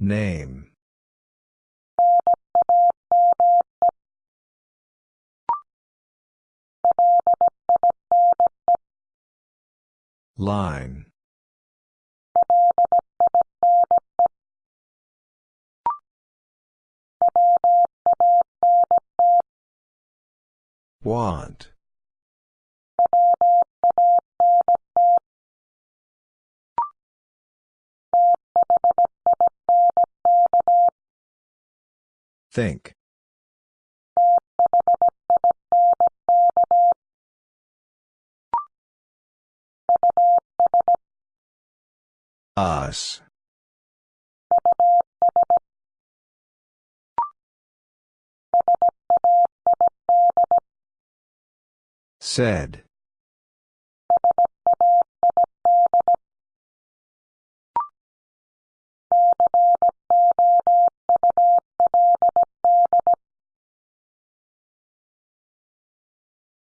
Name. Line. Want. Think. Us. Said.